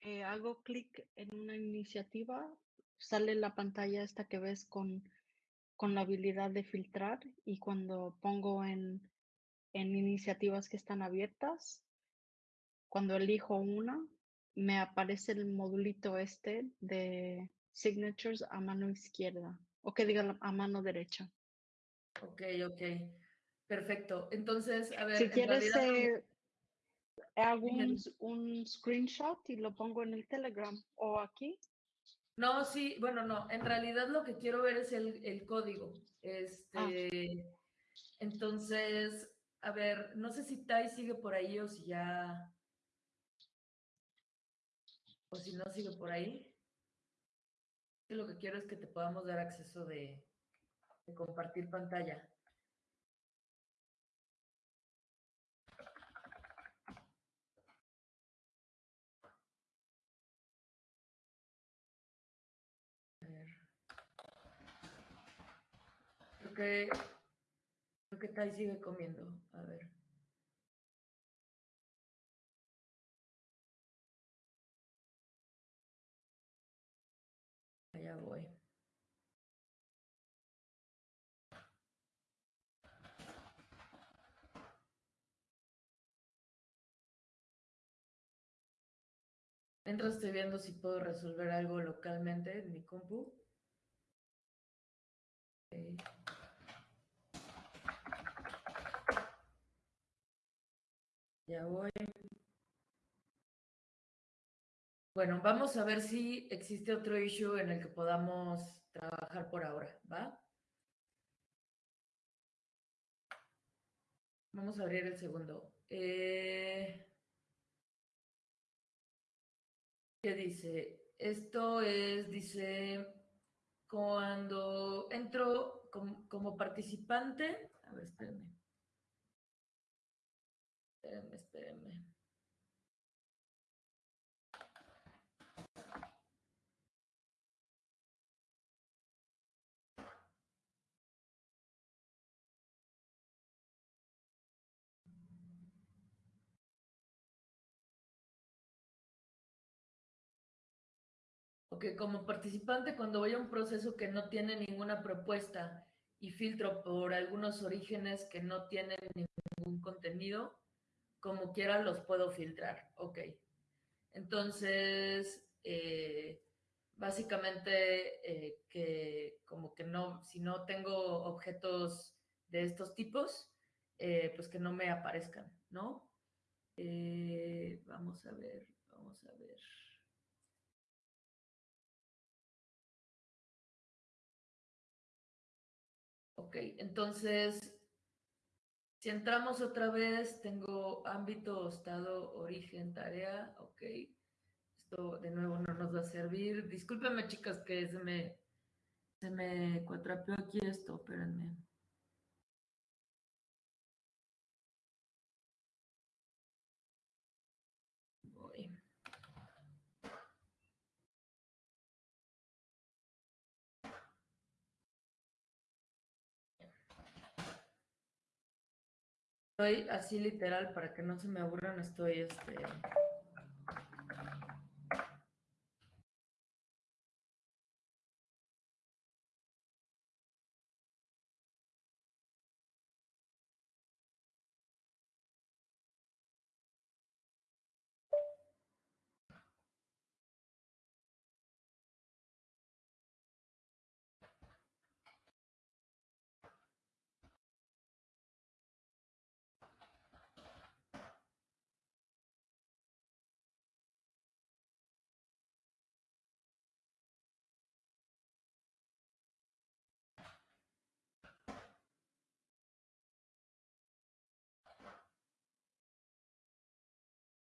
eh, hago clic en una iniciativa, sale la pantalla esta que ves con, con la habilidad de filtrar y cuando pongo en, en iniciativas que están abiertas, cuando elijo una, me aparece el modulito este de signatures a mano izquierda o que diga a mano derecha. Ok, ok. Perfecto. Entonces, a ver. Si quieres, eh, hago un, screenshot y lo pongo en el Telegram o aquí. No, sí, bueno, no. En realidad lo que quiero ver es el, código. Ah. Este, Entonces, a ver, no sé si Tai sigue por ahí o si ya. O si no sigue por ahí. Lo que quiero es que te podamos dar acceso de compartir pantalla. Que creo que Tai sigue comiendo. A ver. Allá voy. Mientras estoy viendo si puedo resolver algo localmente en mi compu. Ya voy. Bueno, vamos a ver si existe otro issue en el que podamos trabajar por ahora, ¿va? Vamos a abrir el segundo. Eh, ¿Qué dice? Esto es, dice, cuando entro como, como participante, a ver, espérenme. Espérenme, espérenme. Ok, como participante, cuando voy a un proceso que no tiene ninguna propuesta y filtro por algunos orígenes que no tienen ningún contenido, como quiera los puedo filtrar. Ok. Entonces, eh, básicamente eh, que como que no, si no tengo objetos de estos tipos, eh, pues que no me aparezcan, ¿no? vamos a ver, vamos a ver. Ok, entonces si entramos otra vez, tengo ámbito, estado, origen, tarea, ok. Esto de nuevo no nos va a servir. Discúlpenme, chicas, que se me, se me cuatrapeó aquí esto, espérenme. Estoy así literal, para que no se me aburran, estoy este...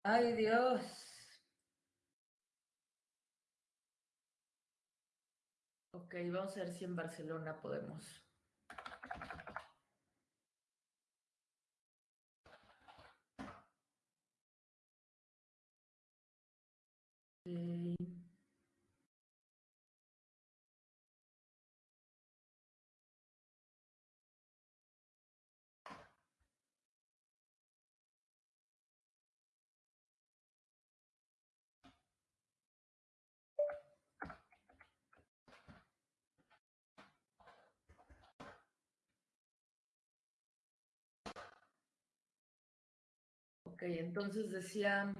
Ay, Dios. Ok, vamos a ver si en Barcelona podemos. Entonces decía,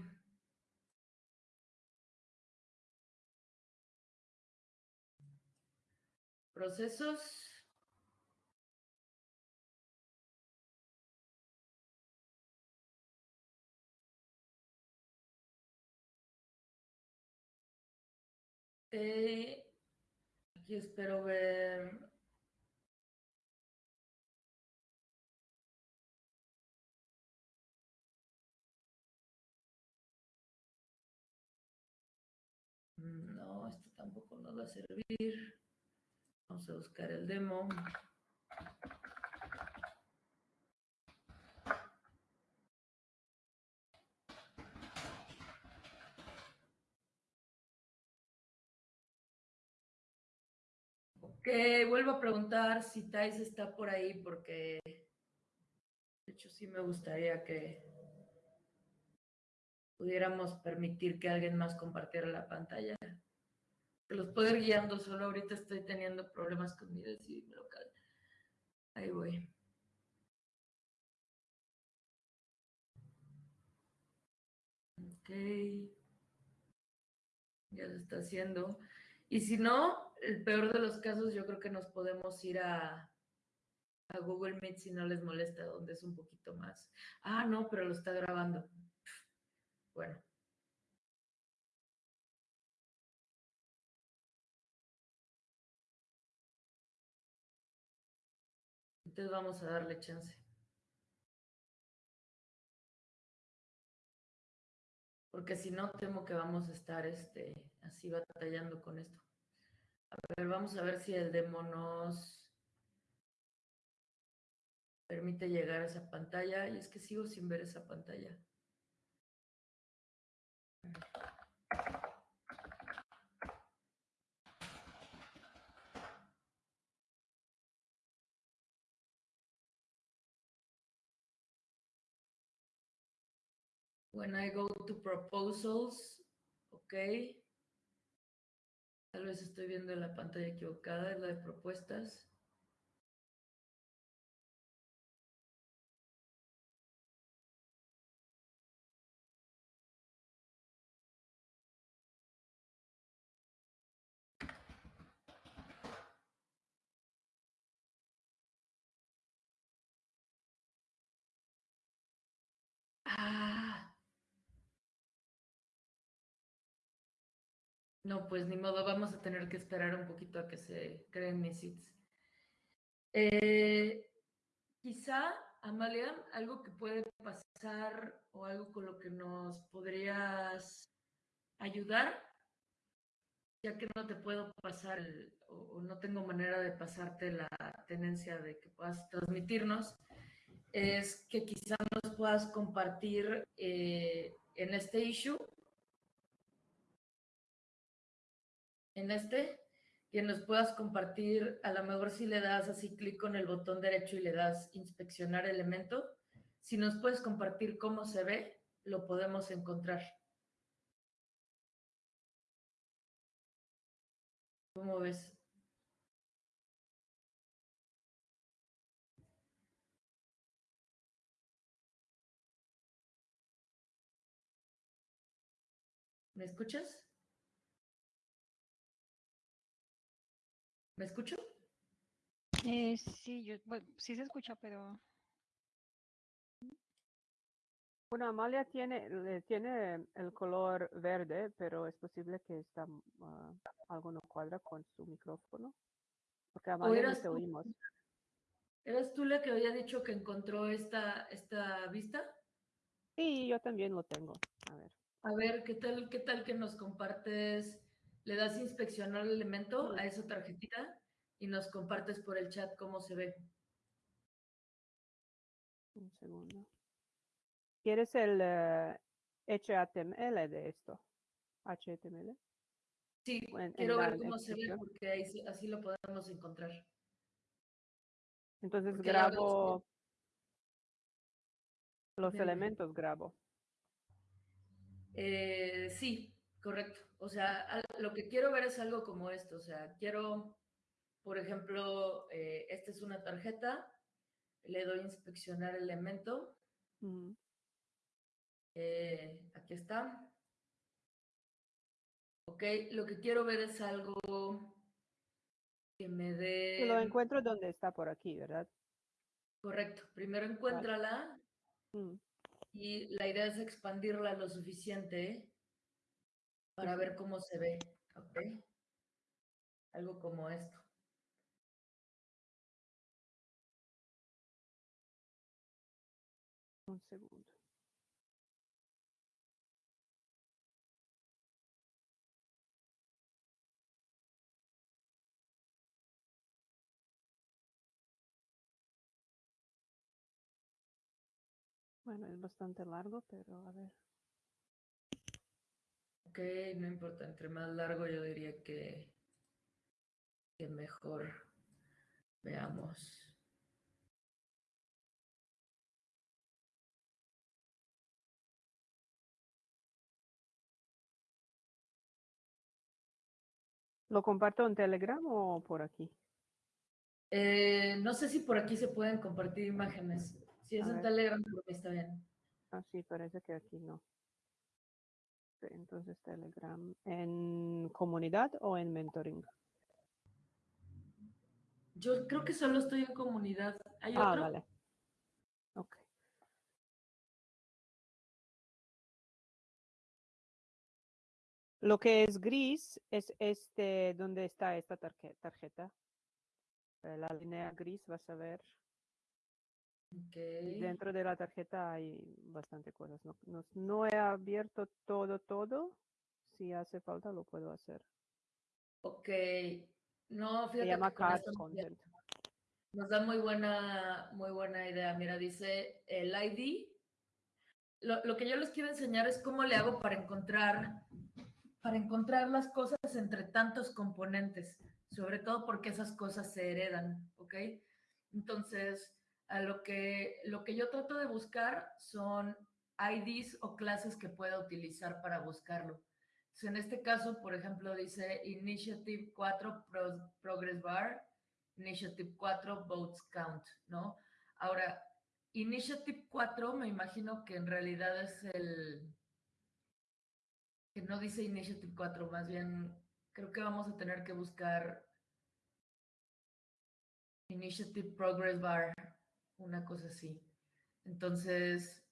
procesos. Eh, aquí espero ver. Esto tampoco nos va a servir. Vamos a buscar el demo. Ok, vuelvo a preguntar si Thais está por ahí porque de hecho sí me gustaría que pudiéramos permitir que alguien más compartiera la pantalla. Los puedo ir guiando, solo ahorita estoy teniendo problemas con mi decidir local. Ahí voy. Ok. Ya se está haciendo. Y si no, el peor de los casos, yo creo que nos podemos ir a, a Google Meet si no les molesta, donde es un poquito más. Ah, no, pero lo está grabando. Bueno. Entonces vamos a darle chance. Porque si no, temo que vamos a estar este, así batallando con esto. A ver, vamos a ver si el demo nos permite llegar a esa pantalla. Y es que sigo sin ver esa pantalla. When I go to proposals, ok. Tal vez estoy viendo la pantalla equivocada, es la de propuestas. No, pues ni modo, vamos a tener que esperar un poquito a que se creen mis seats. Eh, quizá, Amalia, algo que puede pasar o algo con lo que nos podrías ayudar, ya que no te puedo pasar el- o, o no tengo manera de pasarte la tenencia de que puedas transmitirnos, es que quizá nos puedas compartir eh, en este issue, en este, que nos puedas compartir, a lo mejor si le das así clic con el botón derecho y le das inspeccionar elemento, Si nos puedes compartir cómo se ve, lo podemos encontrar. ¿Cómo ves? ¿Me escuchas? ¿Me escucho? Eh, sí, yo, bueno, sí se escucha, pero Bueno, Amalia tiene, tiene el color verde, pero es posible que está, ah, algo no cuadra con su micrófono. Porque Amalia no te tú? oímos. ¿Eras tú la que había dicho que encontró esta, esta vista? Sí, yo también lo tengo. A ver. A ver, ¿qué tal, qué tal que nos compartes? Le das inspeccionar el elemento a esa tarjetita y nos compartes por el chat cómo se ve. Un segundo. ¿Quieres el eh, HTML de esto? HTML. Sí, en- quiero ver cómo se ve porque ahí así lo podemos encontrar. Entonces Porque grabo los elementos, grabo. Eh, sí, correcto. O sea, lo que quiero ver es algo como esto. O sea, quiero, por ejemplo, eh, esta es una tarjeta, le doy inspeccionar elemento. Ujú. eh, aquí está. Ok, lo que quiero ver es algo que me Y lo dé... encuentro donde está por aquí, ¿verdad? Correcto. Primero encuéntrala Mm, y la idea es expandirla lo suficiente para ver cómo se ve. Ok. Algo como esto. Un segundo. Bueno, es bastante largo, pero a ver. Ok, no importa, entre más largo yo diría que, que mejor. Veamos. ¿Lo comparto en Telegram o por aquí? Eh, no sé si por aquí se pueden compartir imágenes. Si es A en ver. Telegram, por mí está bien. Ah, sí, parece que aquí no. Entonces Telegram. ¿En comunidad o en mentoring? Yo creo que solo estoy en comunidad. ¿Hay Ah, otro? vale. Ok. Lo que es gris es este, donde está esta tarje- tarjeta. La línea gris vas a ver. Ok. y Dentro de la tarjeta hay bastante cosas. No, no- no he abierto todo, todo. Si hace falta, lo puedo hacer. Ok. No, Se fíjate llama que card content. nos da muy buena, muy buena idea. Mira, dice el ID. Lo, lo que yo les quiero enseñar es cómo le hago para encontrar, para encontrar las cosas entre tantos componentes, sobre todo porque esas cosas se heredan, ¿ok? Entonces, a lo que, lo que yo trato de buscar son IDs o clases que pueda utilizar para buscarlo. Entonces, en este caso, por ejemplo, dice Initiative 4 Pro- Progress Bar, Initiative 4 Votes Count, ¿no? Ahora, Initiative 4 me imagino que en realidad es el... que no dice Initiative 4, más bien creo que vamos a tener que buscar Initiative Progress Bar, una cosa así. Entonces,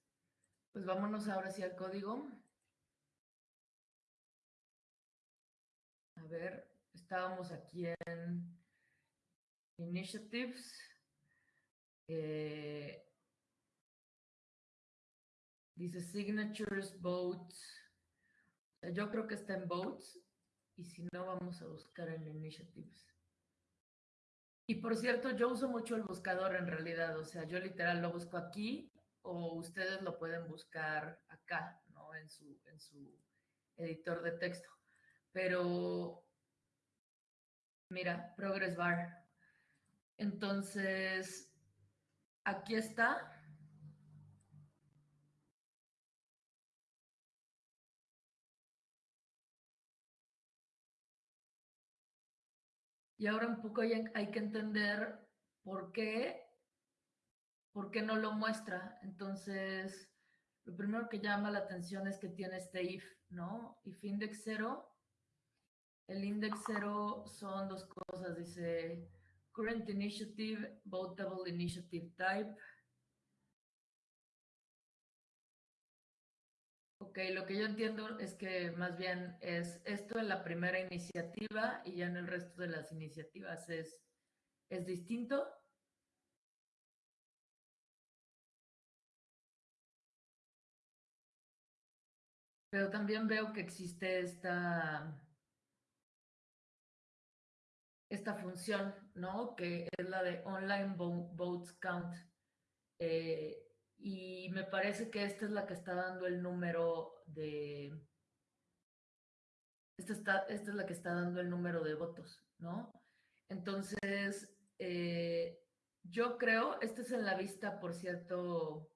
pues vámonos ahora sí al código. A ver, estábamos aquí en Initiatives. Eh, dice Signatures, Votes. O sea, yo creo que está en Votes. Y si no, vamos a buscar en Initiatives. Y por cierto, yo uso mucho el buscador en realidad. O sea, yo literal lo busco aquí o ustedes lo pueden buscar acá, ¿no? En su, en su editor de texto. Pero, mira, Progress Bar. Entonces, aquí está. Y ahora un poco hay, hay que entender por qué, por qué no lo muestra. Entonces, lo primero que llama la atención es que tiene este if, ¿no? If index 0. El index 0 son dos cosas, dice current initiative, votable initiative type. Ok, lo que yo entiendo es que más bien es esto en la primera iniciativa y ya en el resto de las iniciativas es, es distinto. Pero también veo que existe esta, esta función, ¿no? Que es la de Online Votes Count. Eh, y me parece que esta es la que está dando el número de... Esta, está, esta es la que está dando el número de votos, ¿no? Entonces, eh, yo creo, este es en la vista, por cierto,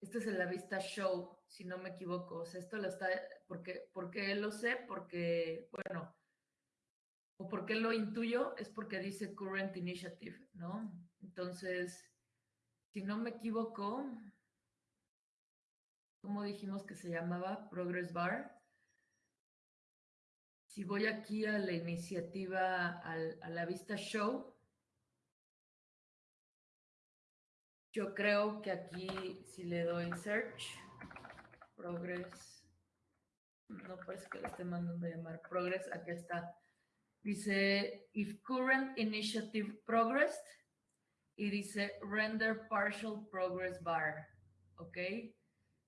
este es en la vista show, si no me equivoco. O sea, esto lo está, porque, porque lo sé, porque, bueno, o porque lo intuyo, es porque dice current initiative, ¿no? Entonces, si no me equivoco, ¿cómo dijimos que se llamaba? Progress Bar. Si voy aquí a la iniciativa, a la vista show, Yo creo que aquí, si le doy search, progress, no parece que le esté mandando a llamar progress, aquí está. Dice, if current initiative progressed, y dice render partial progress bar, ¿ok?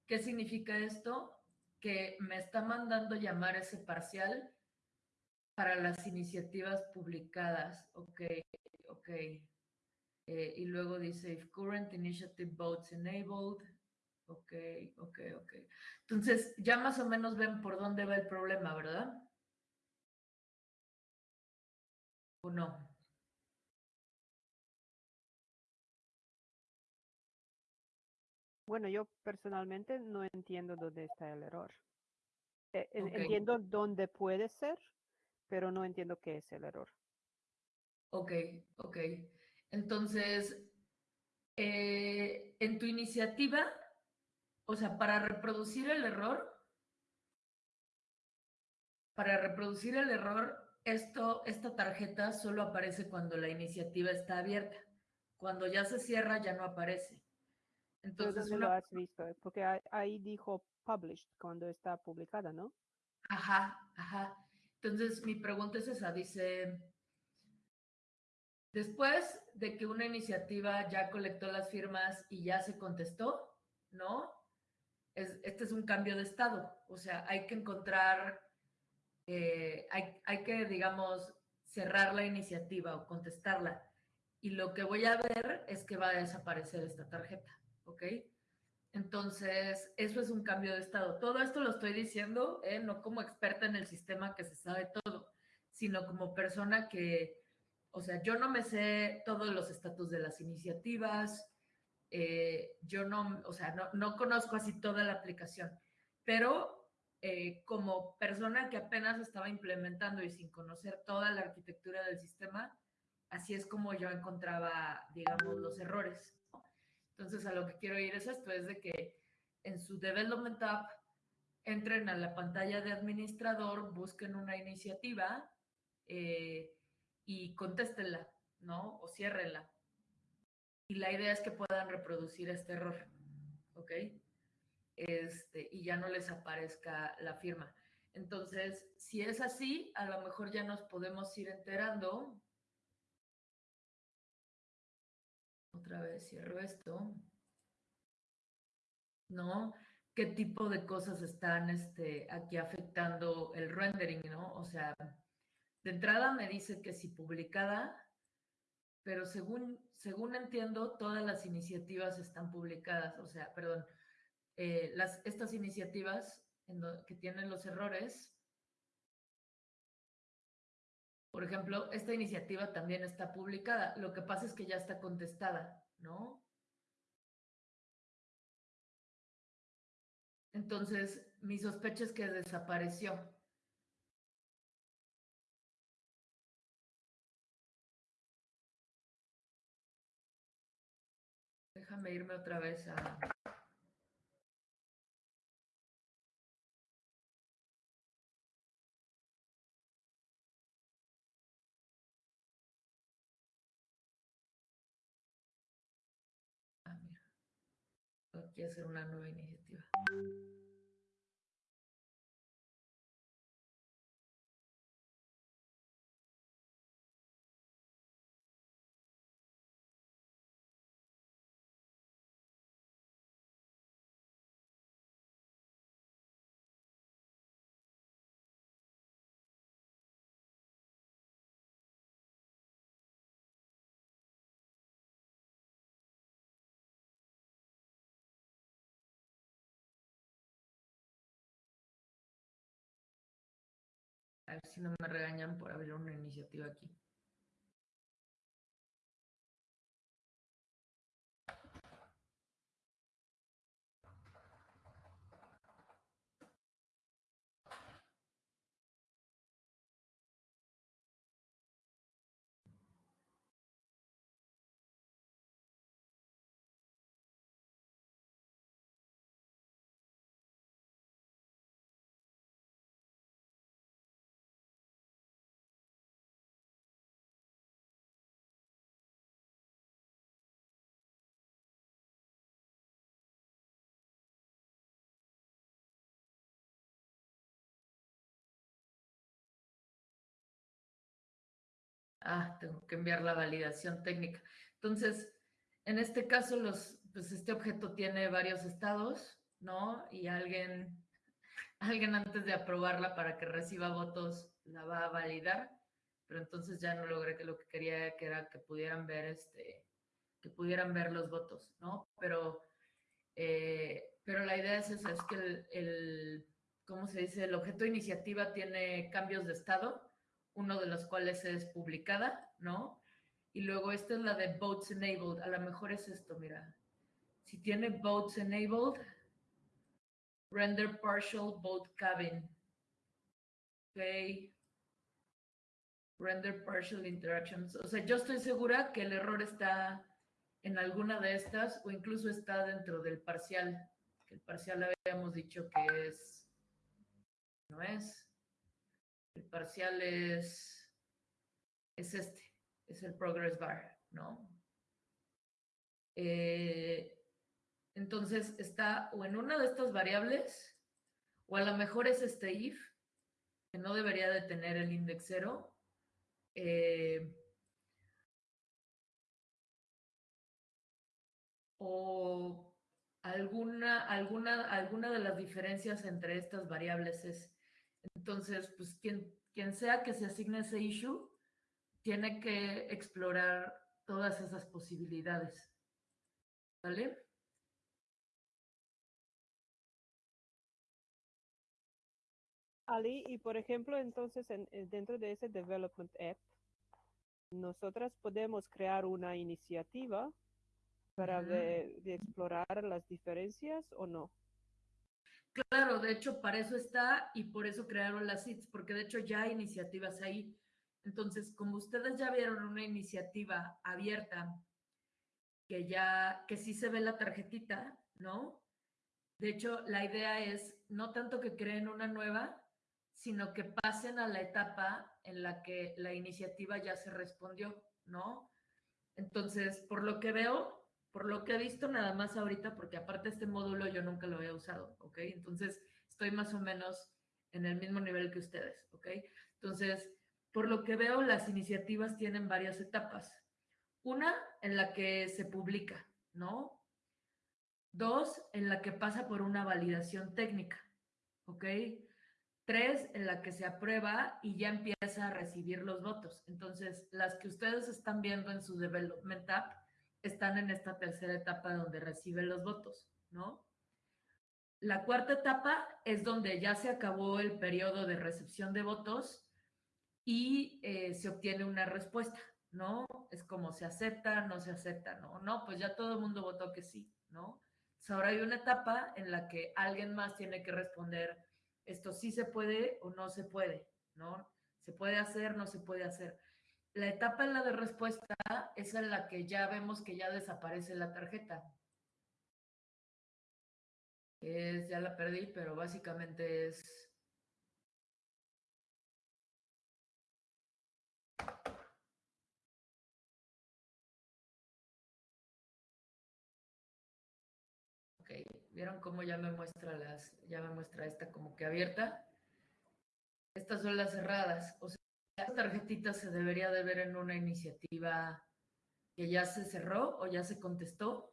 ¿Qué significa esto? Que me está mandando llamar ese parcial para las iniciativas publicadas, ¿ok? Ok. Eh, y luego dice, if current initiative votes enabled. Ok, ok, ok. Entonces, ya más o menos ven por dónde va el problema, ¿verdad? ¿O no? Bueno, yo personalmente no entiendo dónde está el error. Eh, entiendo dónde puede ser, pero no entiendo qué es el error. Ok, ok. Entonces, eh, en tu iniciativa, o sea, para reproducir el error, para reproducir el error, esto, esta tarjeta solo aparece cuando la iniciativa está abierta. Cuando ya se cierra, ya no aparece. Entonces, lo has visto? Porque ahí dijo published cuando está publicada, ¿no? Ajá, ajá. Entonces, mi pregunta es esa, dice, Después de que una iniciativa ya colectó las firmas y ya se contestó, ¿no? este es un cambio de estado, o sea, hay que encontrar, eh, hay, hay que, digamos, cerrar la iniciativa o contestarla. Y lo que voy a ver es que va a desaparecer esta tarjeta, ¿ok? Entonces, eso es un cambio de estado. Todo esto lo estoy diciendo, ¿eh? no como experta en el sistema que se sabe todo, sino como persona que o sea, yo no me sé todos los estatus de las iniciativas, eh, yo no, o sea, no, conozco así toda la aplicación, pero eh, como persona que apenas estaba implementando y sin conocer toda la arquitectura del sistema, así es como yo encontraba, digamos, los errores. Entonces, a lo que quiero ir es esto, es de que en su Development App entren a la pantalla de administrador, busquen una iniciativa, eh, y contéstenla, ¿no? O ciérrenla. Y la idea es que puedan reproducir este error, ¿ok? Este, y ya no les aparezca la firma. Entonces, si es así, a lo mejor ya nos podemos ir enterando. Otra vez cierro esto. ¿No? ¿Qué tipo de cosas están este, aquí afectando el rendering, ¿no? O sea, de entrada me dice que si publicada, pero según, según entiendo, todas las iniciativas están publicadas, o sea, perdón, eh, las, estas iniciativas que tienen los errores, por ejemplo, esta iniciativa también está publicada. Lo que pasa es que ya está contestada, ¿no? Entonces, mi sospecha es que desapareció. Déjame irme otra vez a... Hacer una nueva iniciativa. A ver si no me regañan por abrir una iniciativa aquí. Ah, tengo que enviar la validación técnica. Entonces, en este caso, los, pues este objeto tiene varios estados, ¿no? Y alguien, alguien antes de aprobarla para que reciba votos la va a validar, pero entonces ya no logré que lo que quería que era que pudieran ver este, que pudieran ver los votos, ¿no? Pero, eh, pero la idea es esa, es que el, el, ¿cómo se dice? El objeto de iniciativa tiene cambios de estado uno de los cuales es publicada, ¿no? Y luego esta es la de Votes Enabled. A lo mejor es esto, mira. Si tiene Votes Enabled, Render Partial Vote Cabin. Ok. Render Partial Interactions. O sea, yo estoy segura que el error está en alguna de estas o incluso está dentro del parcial. El parcial habíamos dicho que es... No es. El parcial es, es este, es el progress bar, ¿no? Eh, entonces está o en una de estas variables, o a lo mejor es este if, que no debería de tener el index cero. Eh, o alguna, alguna, alguna de las diferencias entre estas variables es entonces, pues quien, quien sea que se asigne ese issue, tiene que explorar todas esas posibilidades. ¿Vale? Ali, y por ejemplo, entonces en, dentro de ese Development App, nosotras podemos crear una iniciativa para de explorar las diferencias o no. Claro, de hecho, para eso está y por eso crearon las SITs, porque de hecho ya hay iniciativas ahí. Entonces, como ustedes ya vieron una iniciativa abierta, que ya, que sí se ve la tarjetita, ¿no? De hecho, la idea es no tanto que creen una nueva, sino que pasen a la etapa en la que la iniciativa ya se respondió, ¿no? Entonces, por lo que veo, por lo que he visto nada más ahorita, porque aparte este módulo yo nunca lo había usado, ¿ok? Entonces estoy más o menos en el mismo nivel que ustedes, ¿ok? Entonces, por lo que veo, las iniciativas tienen varias etapas. Una en la que se publica, ¿no? Dos, en la que pasa por una validación técnica, ¿ok? Tres, en la que se aprueba y ya empieza a recibir los votos. Entonces, las que ustedes están viendo en su Development App están en esta tercera etapa donde reciben los votos, ¿no? La cuarta etapa es donde ya se acabó el periodo de recepción de votos y eh, se obtiene una respuesta, ¿no? Es como se acepta, no se acepta, ¿no? No, pues ya todo el mundo votó que sí, ¿no? Entonces ahora hay una etapa en la que alguien más tiene que responder, esto sí se puede o no se puede, ¿no? Se puede hacer, no se puede hacer. La etapa en la de respuesta es en la que ya vemos que ya desaparece la tarjeta. Ya la perdí, pero básicamente es... Ok, ¿vieron cómo ya me muestra las, ya me muestra esta como que abierta? Estas son las cerradas. Esta tarjetita se debería de ver en una iniciativa que ya se cerró o ya se contestó,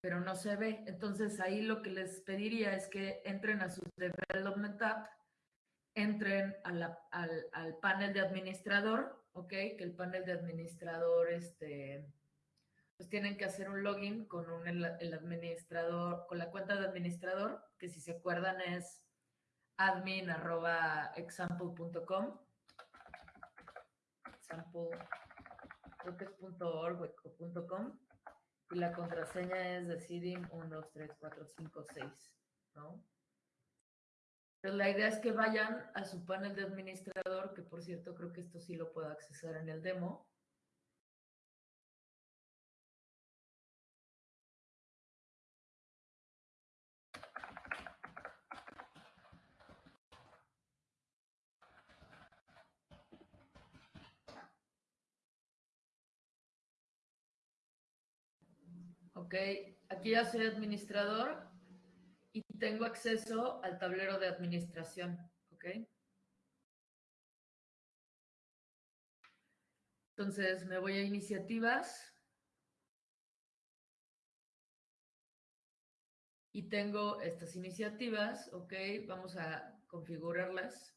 pero no se ve. Entonces ahí lo que les pediría es que entren a su Development App, entren al, al, panel de administrador, ¿ok? Que el panel de administrador, este, pues tienen que hacer un login con un, el administrador, con la cuenta de administrador, que si se acuerdan es admin.example.com example, creo que es .org o .com, y la contraseña es decidim 1, 2, 3, 4, 5, 6, ¿no? Pero la idea es que vayan a su panel de administrador, que por cierto creo que esto sí lo puedo accesar en el demo, Ok, aquí ya soy administrador y tengo acceso al tablero de administración. Ok. Entonces me voy a iniciativas. Y tengo estas iniciativas, ok, vamos a configurarlas.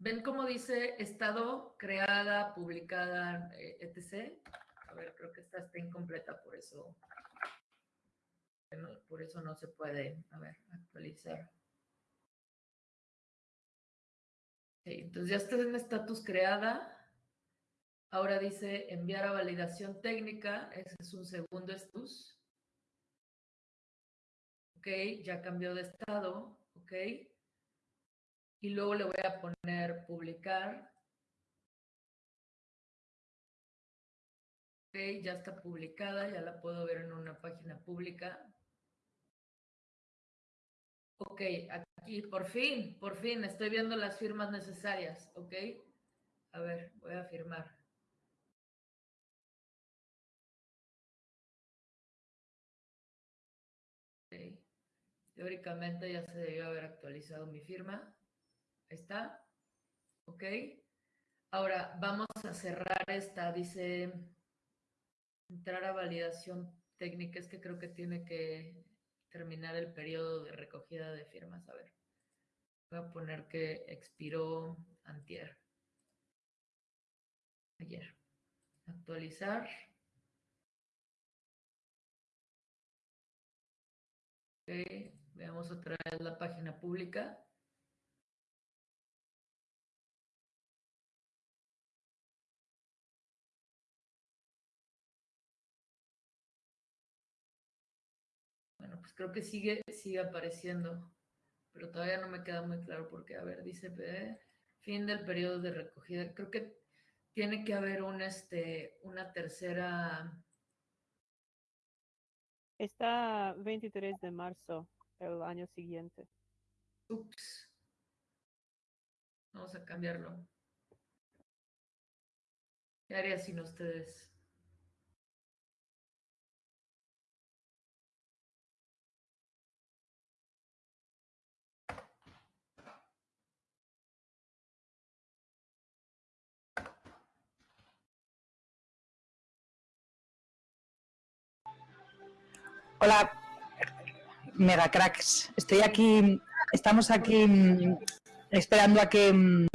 ¿Ven cómo dice estado, creada, publicada, eh, etc.? Creo que esta está incompleta, por eso, por eso no se puede, a ver, actualizar. entonces ya está en estatus creada. Ahora dice enviar a validación técnica. Ese es un segundo estatus. Ok, ya cambió de estado. Ok. Y luego le voy a poner publicar. Ya está publicada, ya la puedo ver en una página pública. Ok, aquí, por fin, por fin, estoy viendo las firmas necesarias, ok. A ver, voy a firmar. Teóricamente ya se debió haber actualizado mi firma. Ahí está. Ok. Ahora vamos a cerrar esta, dice entrar a validación técnica, es que creo que tiene que terminar el periodo de recogida de firmas. A ver, voy a poner que expiró antier. Ayer. Actualizar. veamos otra vez la página pública. Creo que sigue, sigue apareciendo, pero todavía no me queda muy claro porque, a ver, dice fin del periodo de recogida. Creo que tiene que haber un, este, una tercera... Está 23 de marzo, el año siguiente. Ups. Vamos a cambiarlo. ¿Qué haría sin ustedes? Hola, mega cracks. Estoy aquí, estamos aquí mm, esperando a que, mm,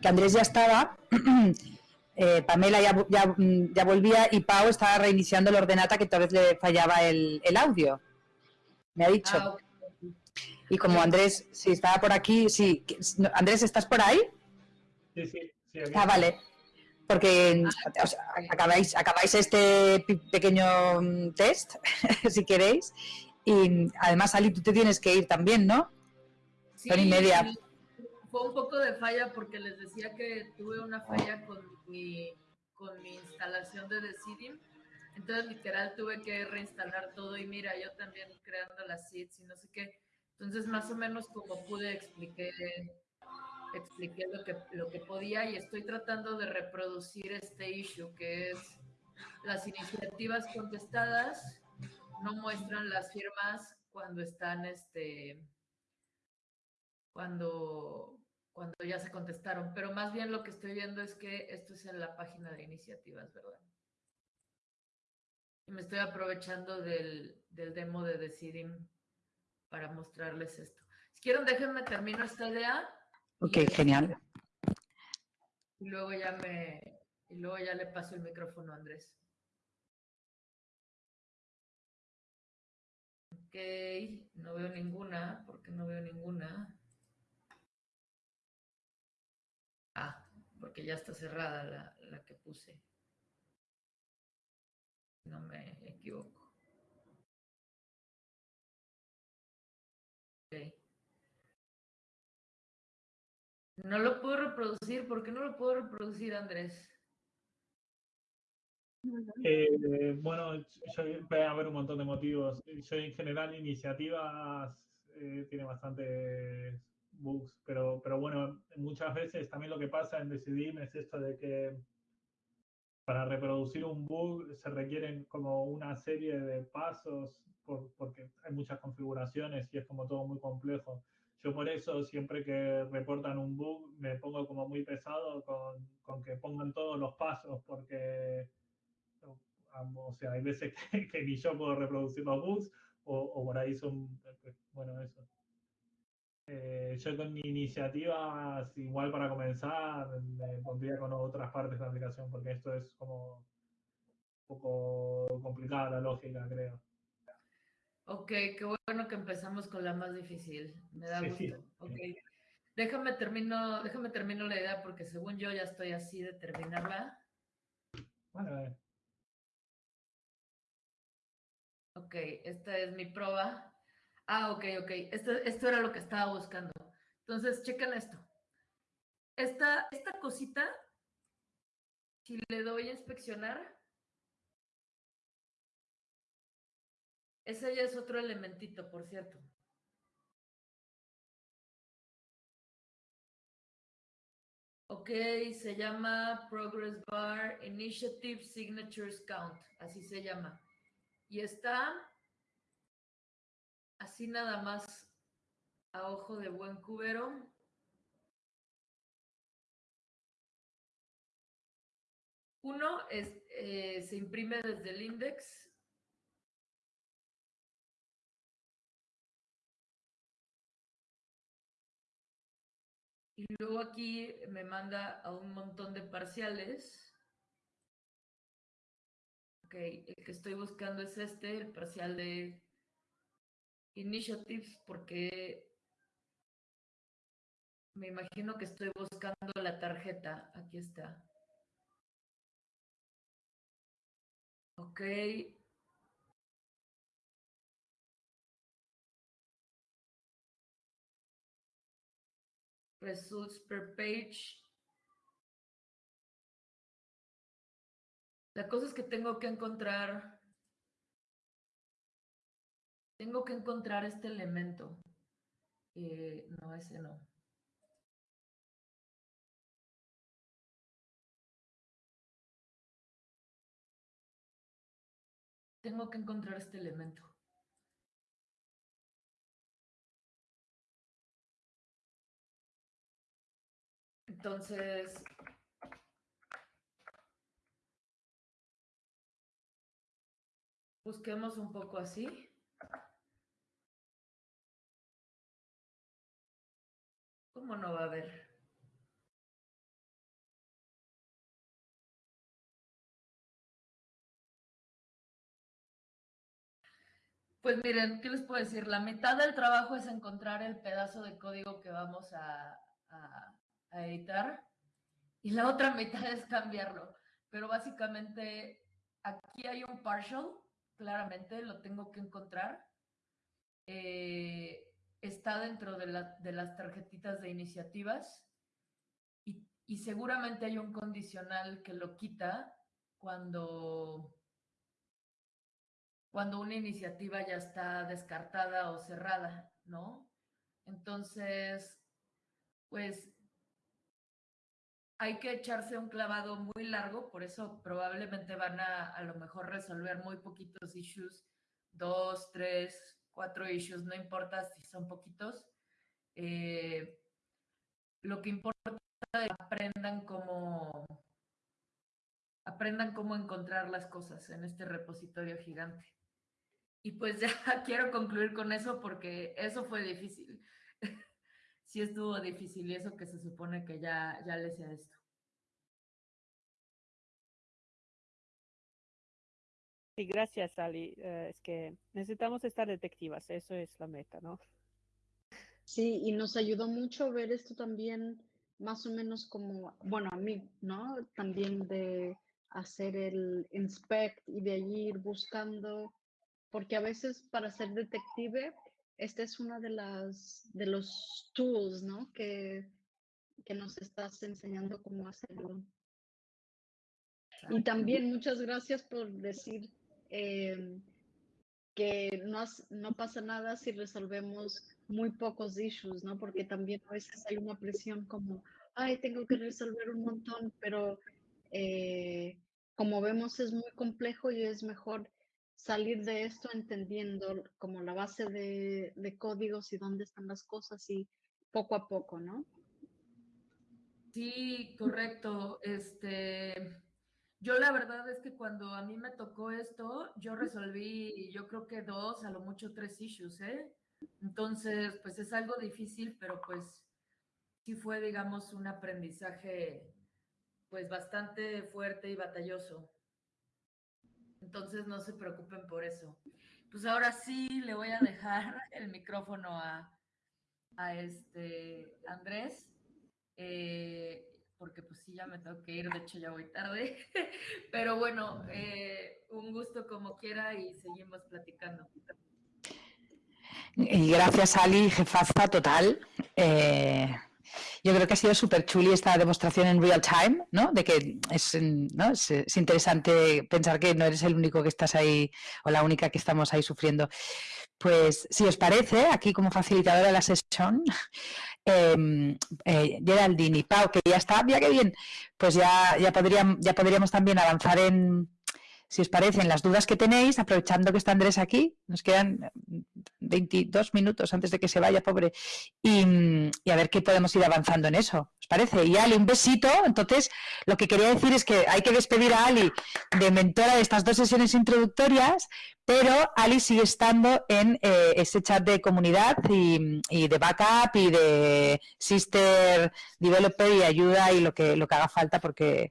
que Andrés ya estaba, eh, Pamela mm, ya, volvía y Pau estaba reiniciando el ordenata que tal vez le fallaba el, audio. Me ha dicho. Ah, y como Andrés, si estaba por aquí, sí. Andrés, ¿estás por ahí? Sí, sí. sí ah, vale porque acabáis, acabáis este pequeño mm, test, si queréis, y además, Ali, tú te tienes que ir también, ¿no? Sí, y media. fue un poco de falla porque les decía que tuve una falla con mi, con mi instalación de Decidim. Entonces, literal, tuve que reinstalar todo y mira, yo también creando las seeds y no sé qué. Entonces, más o menos como pude, expliqué, expliqué lo que, lo que podía y estoy tratando de reproducir este issue, que es las iniciativas contestadas no muestran las firmas cuando están, este, cuando, cuando ya se contestaron, pero más bien lo que estoy viendo es que esto es en la página de iniciativas, ¿verdad? Y me estoy aprovechando del, del demo de Decidim para mostrarles esto. Si quieren, déjenme termino esta idea. Ok, genial. Y luego ya me, y luego ya le paso el micrófono a Andrés. Ok, no veo ninguna, porque no veo ninguna. Ah, porque ya está cerrada la, la que puse. No me equivoco. Ok. No lo puedo reproducir. ¿Por qué no lo puedo reproducir, Andrés? Eh, bueno, yo, puede haber un montón de motivos. Yo en general iniciativas eh, tiene bastantes bugs, pero, pero bueno, muchas veces también lo que pasa en Decidim es esto de que para reproducir un bug se requieren como una serie de pasos por, porque hay muchas configuraciones y es como todo muy complejo. Yo por eso siempre que reportan un bug me pongo como muy pesado con, con que pongan todos los pasos porque o sea, hay veces que, ni yo puedo reproducir los bugs o, o por ahí son, bueno, eso. Eh, yo con iniciativas, igual para comenzar, me pondría con otras partes de la aplicación, porque esto es como un poco complicada la lógica, creo. Ok, qué bueno que empezamos con la más difícil. Me da gusto. Sí. Ok. Déjame termino, déjame termino la idea porque según yo ya estoy así de terminarla. Bueno, Ok, esta es mi prueba. Ah, ok, ok. Esto, esto era lo que estaba buscando. Entonces, chequen esto. Esta, esta cosita, si le doy a inspeccionar, ese ya es otro elementito, por cierto. Ok, se llama Progress Bar Initiative Signatures Count, así se llama. Y está así nada más a ojo de buen cubero. Uno es, eh, se imprime desde el index. Y luego aquí me manda a un montón de parciales. Ok, el que estoy buscando es este, el parcial de Initiatives, porque me imagino que estoy buscando la tarjeta. Aquí está. Ok. Results per page. La cosa es que tengo que encontrar tengo que encontrar este elemento. Eh, no, ese no. Tengo que encontrar este elemento. Entonces, busquemos un poco así. ¿Cómo no va a haber? Pues miren, ¿qué les puedo decir? La mitad del trabajo es encontrar el pedazo de código que vamos a, a, a editar y la otra mitad es cambiarlo. Pero básicamente aquí hay un partial, claramente lo tengo que encontrar. Eh, está dentro de, las tarjetitas de iniciativas y, y seguramente hay un condicional que lo quita cuando, cuando una iniciativa ya está descartada o cerrada, ¿no? Entonces, pues hay que echarse un clavado muy largo, por eso probablemente van a a lo mejor resolver muy poquitos issues, dos, tres, cuatro issues, no importa si son poquitos. Eh, lo que importa es que aprendan cómo aprendan cómo encontrar las cosas en este repositorio gigante. Y pues ya quiero concluir con eso porque eso fue difícil. Sí estuvo difícil y eso que se supone que ya, ya le sea esto. Sí, gracias, Ali. Eh, es que necesitamos estar detectivas, eso es la meta, ¿no? Sí, y nos ayudó mucho ver esto también, más o menos como, bueno, a mí, ¿no? También de hacer el inspect y de allí ir buscando, porque a veces para ser detective esta es una de las de los tools, ¿no? Que, que nos estás enseñando cómo hacerlo. Y también muchas gracias por decir em, que no, no pasa nada si resolvemos muy pocos issues, ¿no? Porque también a veces hay una presión como, ay, tengo que resolver un montón, pero eh, como vemos es muy complejo y es mejor salir de esto entendiendo como la base de, códigos y dónde están las cosas y poco a poco, ¿no? Sí, correcto. Este, yo la verdad es que cuando a mí me tocó esto, yo resolví, yo creo que dos, a lo mucho tres issues, ¿eh? Entonces, pues es algo difícil, pero pues sí fue, digamos, un aprendizaje, pues bastante fuerte y batalloso. Entonces no se preocupen por eso. Pues ahora sí le voy a dejar el micrófono a, este Andrés, eh, porque pues sí, ya me tengo que ir, de hecho ya voy tarde. Pero bueno, eh, un gusto como quiera y seguimos platicando. Gracias, Ali, jefaza total. Eh, yo creo que ha sido súper chuli esta demostración en real time, ¿no? De que es, interesante pensar que no eres el único que estás ahí o la única que estamos ahí sufriendo. Pues si os parece, aquí como facilitadora de la sesión, eh, eh, Geraldine y Pau, que ya está, mira qué bien, pues ya, ya, podríamos, ya podríamos también avanzar en, si os parecen las dudas que tenéis, aprovechando que está Andrés aquí, nos quedan 22 minutos antes de que se vaya, pobre, y, a ver qué podemos ir avanzando en eso, ¿os parece? Y Ali, un besito, entonces lo que quería decir es que hay que despedir a Ali de mentora de estas dos sesiones introductorias, pero Ali sigue estando en eh, ese chat de comunidad y, y, de backup y de sister developer y ayuda y lo que, lo que haga falta porque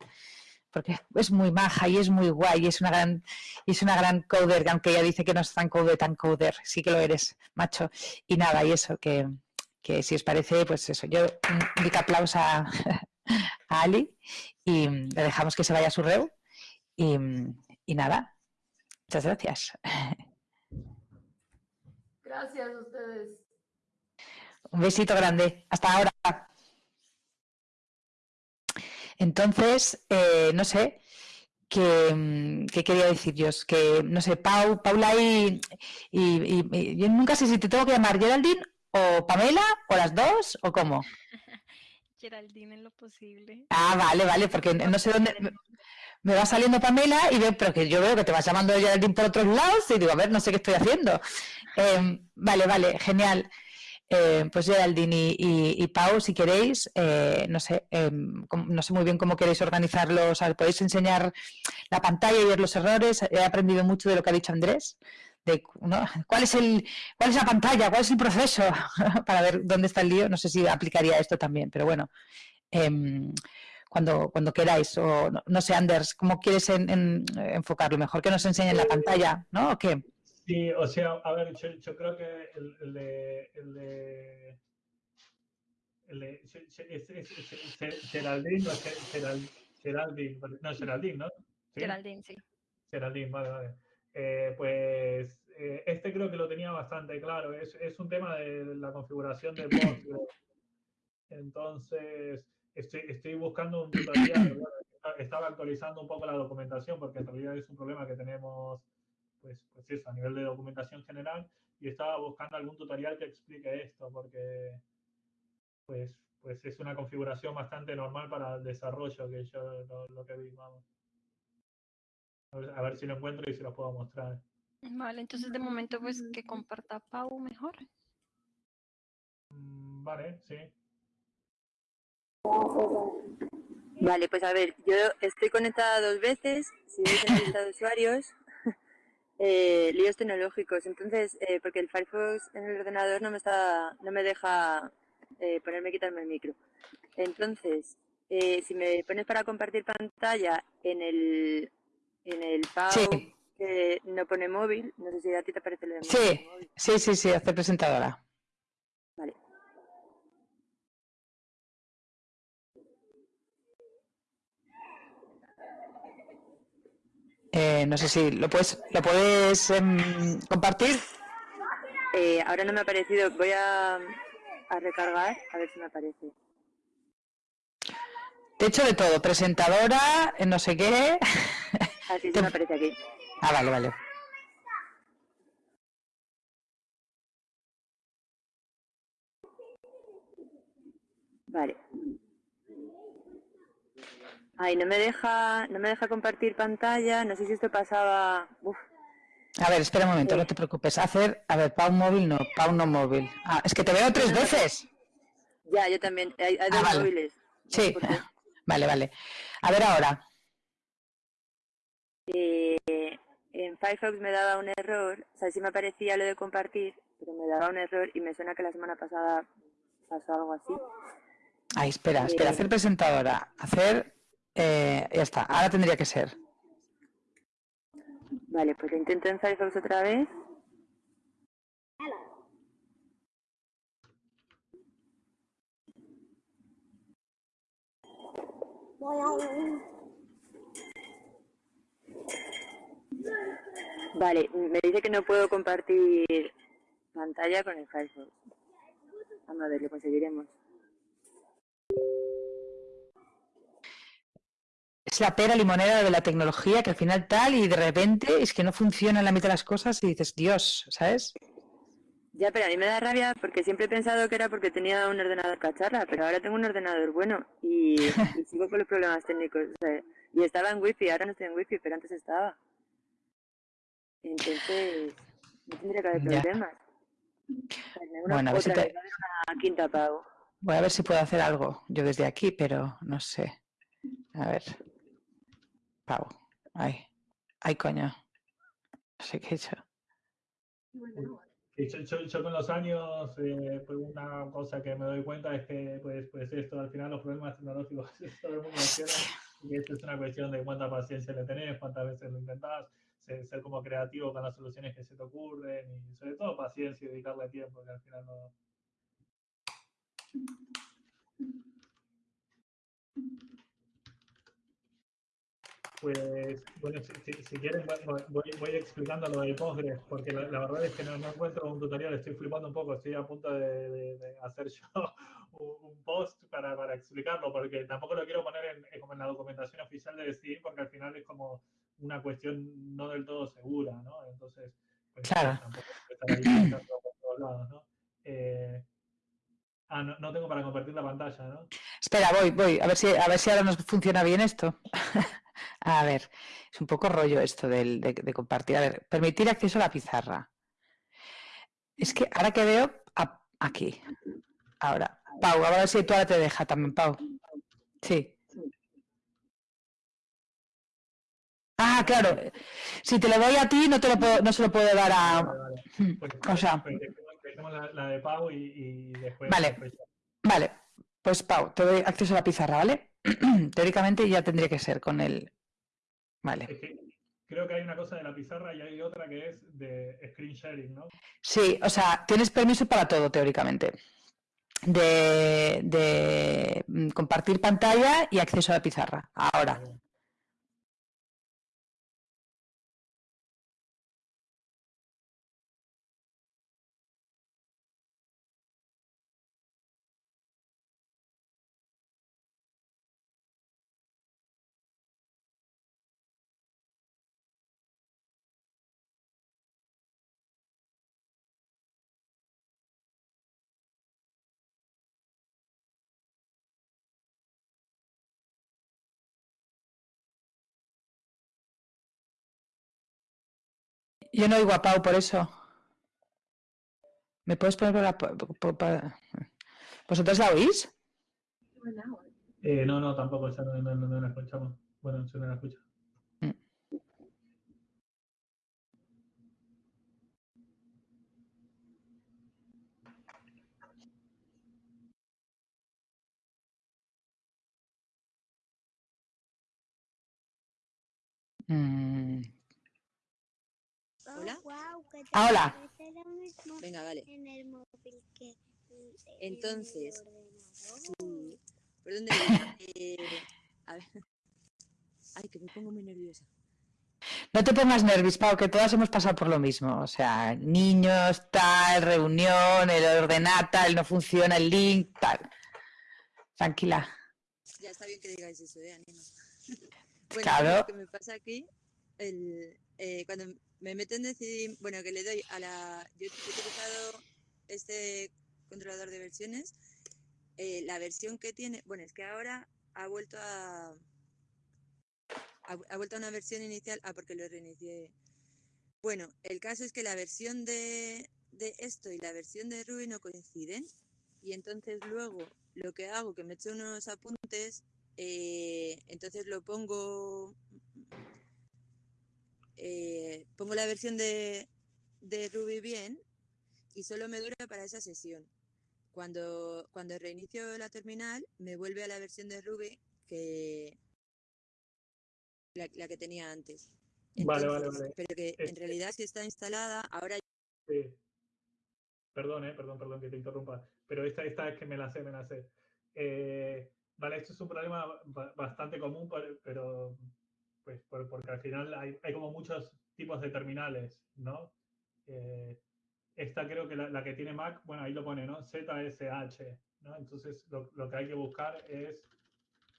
porque es muy maja y es muy guay y es una gran, y es una gran coder, aunque ella dice que no es tan coder, tan coder, sí que lo eres, macho. Y nada, y eso, que, si os parece, pues eso, yo un big aplauso a, Ali y le dejamos que se vaya a su reu y, y nada, muchas gracias. Gracias a ustedes. Un besito grande. Hasta ahora. Entonces, eh, no sé, mm, ¿qué quería decir yo? Que, no sé, Pau, Paula y, y, yo nunca sé si te tengo que llamar Geraldine o Pamela o las dos o cómo. Geraldine en lo posible. Ah, vale, vale, porque no sé dónde me va saliendo Pamela y veo, pero que yo veo que te vas llamando Geraldine por otros lados y digo, a ver, no sé qué estoy haciendo. Em, vale, vale, genial. Eh, pues Geraldine y, Pau, si queréis, eh, no sé, em, no sé muy bien cómo queréis organizarlo, podéis enseñar la pantalla y ver los errores. He aprendido mucho de lo que ha dicho Andrés, cuál es el, cuál es la pantalla, cuál es el proceso, para ver dónde está el lío. No sé si aplicaría esto también, pero bueno. Em, cuando, cuando queráis, o no, sé, Anders, ¿cómo quieres enfocarlo? Mejor que nos enseñen la pantalla, ¿no? ¿O qué? Sí, o sea, a ver, yo, creo que el, el de, el de, Geraldine o Geraldine, no, Geraldine, ¿no? Geraldine, sí. Geraldine, vale, vale. Eh, pues eh, este creo que lo tenía bastante claro. Es, es un tema de la configuración de Postgres. Entonces, estoy, estoy buscando un tutorial. estaba actualizando un poco la documentación porque en realidad es un problema que tenemos, pues, pues eso, a nivel de documentación general. Y estaba buscando algún tutorial que explique esto porque, pues, pues es una configuración bastante normal para el desarrollo que yo lo, que vi, vamos. A ver, si lo encuentro y se lo puedo mostrar. Vale, entonces de momento pues que comparta Pau mejor. Mm, vale, sí. Vale, pues a ver, yo estoy conectada dos veces, si veis en la lista de usuarios, eh, líos tecnológicos, entonces, eh, porque el Firefox en el ordenador no me está, no me deja eh, ponerme quitarme el micro. Entonces, eh, si me pones para compartir pantalla en el, en el PAU que no pone móvil, no sé si a ti te aparece el de sí, Sí, sí, sí, hace presentadora. Vale. Eh, no sé si lo puedes, lo puedes em, compartir. Eh, ahora no me ha aparecido. Voy a, a recargar, a ver si me aparece. Te he hecho de todo, presentadora, no sé qué. Así ah, se me aparece aquí. Ah, vale, vale. Vale. Ay, no me deja, no me deja compartir pantalla, no sé si esto pasaba. Uf, a ver, espera un momento, no te preocupes. Hacer, a ver, Pau móvil no, Pau no móvil. Ah, es que te veo tres veces. Ya, yo también. Hay, ah, dos móviles. Sí, vale, vale. A ver ahora. Eh, en Firefox me daba un error, o sea, sí me aparecía lo de compartir, pero me daba un error y me suena que la semana pasada pasó algo así. Ay, espera, espera, eh, hacer presentadora, hacer, eh, ya está, ahora tendría que ser. Vale, pues lo intento en Firefox otra vez. Vale, me dice que no puedo compartir pantalla con el Firefox. Vamos a ver, lo conseguiremos. Es la pera limonera de la tecnología que al final tal y de repente es que no funciona en la mitad de las cosas y dices, Dios, ¿sabes? Ya, pero a mí me da rabia porque siempre he pensado que era porque tenía un ordenador cacharra, pero ahora tengo un ordenador bueno y, sigo con los problemas técnicos. y estaba en wifi, ahora no estoy en wifi, pero antes estaba. Entonces, no tendría que haber problemas. bueno, a ver si te... quinta pago. Voy a ver si puedo hacer algo yo desde aquí, pero no sé. A ver. Pau. Ay. Ay, coño. No sé qué he hecho. Yo, con los años, eh, pues una cosa que me doy cuenta es que, pues, pues esto, al final los problemas tecnológicos, todo el mundo y esto es una cuestión de cuánta paciencia le tenés, cuántas veces lo intentás, ser, ser, como creativo con las soluciones que se te ocurren y sobre todo paciencia y dedicarle tiempo, que al final no... Pues, bueno, si, quieren, voy, explicando lo de Postgres, porque la, verdad es que no, encuentro un tutorial, estoy flipando un poco, estoy a punto de, hacer yo un, post para, para, explicarlo, porque tampoco lo quiero poner en, como en la documentación oficial de decidir, porque al final es como una cuestión no del todo segura, ¿no? Entonces, pues claro. tampoco estar ahí por todos lados, ¿no? Eh, ah, no, no tengo para compartir la pantalla, ¿no? Espera, voy, voy, a ver si, a ver si ahora nos funciona bien esto. A ver, es un poco rollo esto de, compartir. A ver, permitir acceso a la pizarra. Es que ahora que veo, aquí. Ahora, Pau, a ver si tú ahora te deja también, Pau. Sí. Ah, claro. Si te lo doy a ti, no te lo puedo, no se lo puedo dar a. Hmm, pues, o sea. Pues, la, de Pau y, después. Vale. Vale. Pues Pau, te doy acceso a la pizarra, ¿vale? Teóricamente ya tendría que ser con el, Vale. creo que hay una cosa de la pizarra y hay otra que es de screen sharing, ¿no? Sí, o sea, tienes permiso para todo teóricamente. De, de mm, compartir pantalla y acceso a la pizarra. Ahora. Yo no oigo a Pau por eso. ¿Me puedes poner la... ¿Vosotros la oís? Eh, no, no, tampoco, esa no, no, no, no la escuchamos. Bueno, yo no la escucho. Mm, Hola. Ah, hola. Venga, vale. En el móvil que Entonces, sí. ¿Por dónde iba? Eh, a ver. Ay, que me pongo muy nerviosa. No te pongas nervios, Pau, que todas hemos pasado por lo mismo. O sea, niños, tal, reunión, el ordenata, el no funciona, el link, tal. Tranquila. Ya está bien que digáis eso, ¿eh? Anima. Bueno, Claro. lo que me pasa aquí, el, eh, cuando me meto en decidir, bueno, que le doy a la... Yo he utilizado este controlador de versiones. eh, la versión que tiene, bueno, es que ahora ha vuelto a... Ha, vuelto a una versión inicial, ah, porque lo reinicié. Bueno, el caso es que la versión de, de esto y la versión de Ruby no coinciden. Y entonces luego lo que hago, que me echo unos apuntes, eh, entonces lo pongo, eh, pongo la versión de, de Ruby bien y solo me dura para esa sesión. Cuando, cuando reinicio la terminal, me vuelve a la versión de Ruby que la, la que tenía antes. Vale, vale, vale. Pero que Este- en realidad si está instalada, ahora Sí. Perdón, eh, perdón, perdón que te interrumpa. Pero esta, esta es que me la sé, me la sé. Eh, vale, esto es un problema ba- bastante común, pero pues por- porque al final hay, como muchos tipos de terminales, ¿no? Eh, esta creo que la, que tiene Mac, bueno, ahí lo pone, ¿no? ZSH, ¿no? Entonces lo, lo que hay que buscar es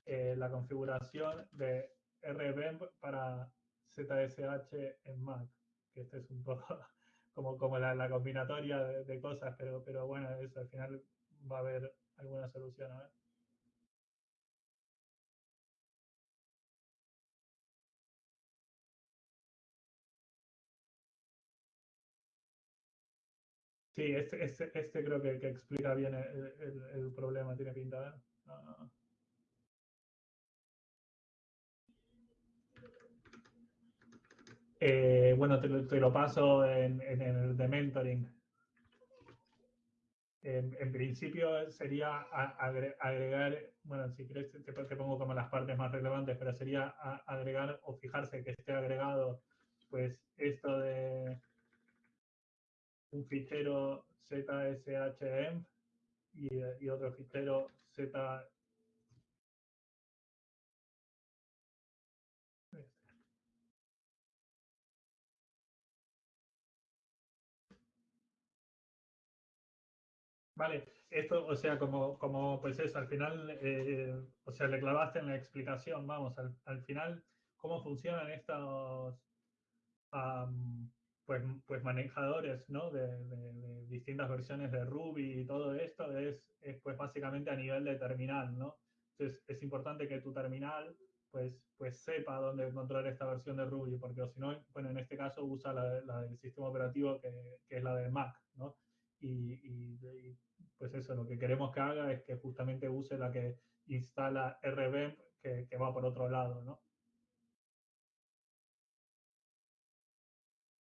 eh, la configuración de RBEMP para ZSH en Mac, que este es un poco como, como la, combinatoria de, de cosas, pero, pero bueno, eso al final va a haber alguna solución. A ver. Sí, este, este, este creo que, que explica bien el, el- problema, tiene pinta. Eh, bueno, te, lo- paso en, en el de mentoring. En, principio sería agregar, bueno, si quieres te, pongo como las partes más relevantes, pero sería agregar o fijarse que esté agregado, pues esto de un fichero ZSHM y, otro fichero Z. Vale, esto, o sea, como, como pues eso, al final, eh, o sea, le clavaste en la explicación, vamos, al, al final, cómo funcionan estos, pues, pues manejadores. De, distintas versiones de Ruby y todo esto es, es, pues básicamente a nivel de terminal, ¿no? Entonces, es importante que tu terminal, pues, pues sepa dónde encontrar esta versión de Ruby, porque si no, bueno, en este caso usa la, del sistema operativo que, que es la de Mac, ¿no? Y, pues eso, lo que queremos que haga es que justamente use la que instala RBEMP, que, que va por otro lado, ¿no?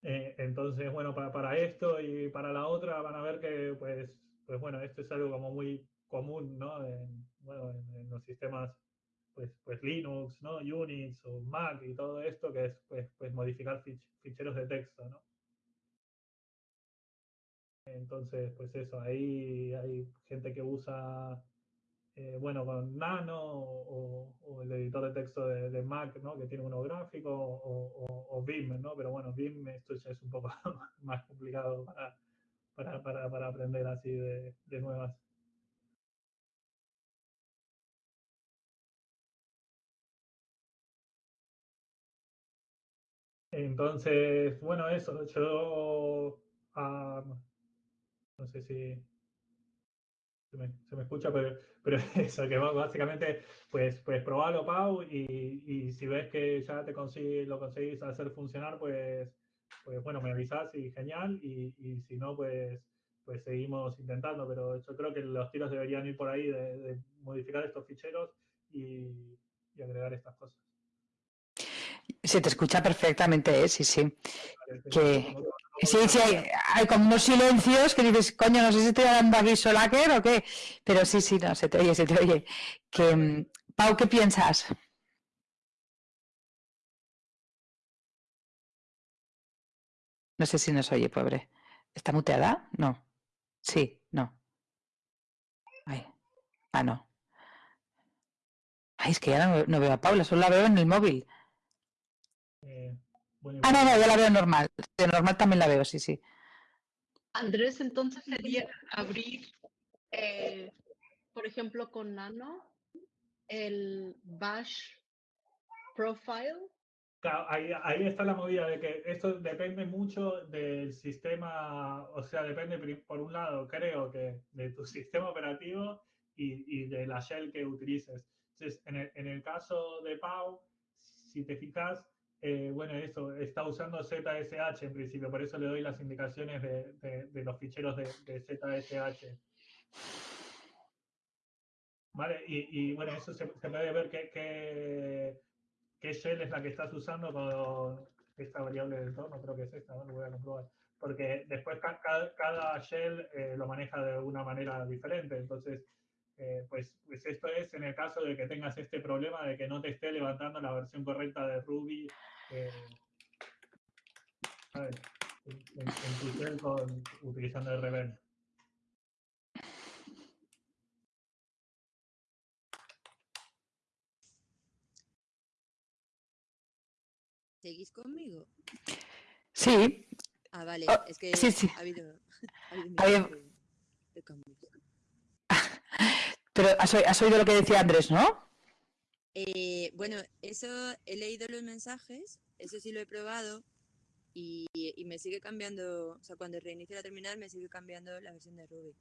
Eh, entonces, bueno, para, para esto y para la otra van a ver que, pues, pues bueno, esto es algo como muy común, ¿no? En, bueno, en, los sistemas, pues, pues Linux, ¿no? Unix o Mac y todo esto, que es, pues, pues modificar fich- ficheros de texto, ¿no? Entonces, pues eso, ahí hay gente que usa, eh, bueno, con Nano o, el editor de texto de, Mac, ¿no? Que tiene uno gráfico o, o- Vim, ¿no? Pero bueno, Vim esto es un poco más complicado para, para, para, aprender así de, de nuevas. Entonces, bueno, eso, yo ah, no sé si se me, se me escucha, pero, pero eso, que básicamente, pues, pues probalo, Pau, y, y si ves que ya te consigue, lo conseguís hacer funcionar, pues, pues bueno, me avisás y genial, y, y si no, pues, pues seguimos intentando, pero yo creo que los tiros deberían ir por ahí de, de modificar estos ficheros y, y agregar estas cosas. Se te escucha perfectamente, ¿eh? sí, sí. Vale, Que- Sí, sí, hay, hay como unos silencios que dices, coño, no sé si estoy dando aquí solaker o qué, pero sí, sí, no, se te oye, se te oye. Que, mm, Pau, ¿qué piensas? No sé si nos oye, pobre. ¿Está muteada? No. Sí, no. Ay. Ah, no. Ay, es que ya no, veo a Paula, solo la veo en el móvil. eh, Ah, no, no, ya la veo normal. De normal también la veo, sí, sí. Andrés, entonces sería abrir, eh, por ejemplo, con Nano, el Bash Profile. Claro, ahí, ahí está la movida de que esto depende mucho del sistema, o sea, depende por un lado, creo que de tu sistema operativo y, y de la shell que utilices. Entonces, en el, en el caso de Pau, si te fijas, eh, bueno, eso, está usando ZSH en principio, por eso le doy las indicaciones de, de- de los ficheros de, de ZSH. ¿Vale? Y, y, bueno, eso se, se puede ver qué shell es la que estás usando con esta variable de entorno, creo que es esta, ¿no? lo voy a comprobar. Porque después ca- ca- cada, shell eh, lo maneja de una manera diferente. Entonces, eh, pues, pues esto es en el caso de que tengas este problema de que no te esté levantando la versión correcta de Ruby eh. En, en- en tu shell con, utilizando RBM. ¿Seguís conmigo? Sí, Ah, vale, Oh, es que sí, sí. ha habido, ha habido un Había- montón de, de cambios. Pero has, oído lo que decía Andrés, ¿no? Eh, bueno, eso he leído los mensajes, eso sí lo he probado y, y me sigue cambiando, o sea, cuando reinicio la terminal me sigue cambiando la versión de Ruby.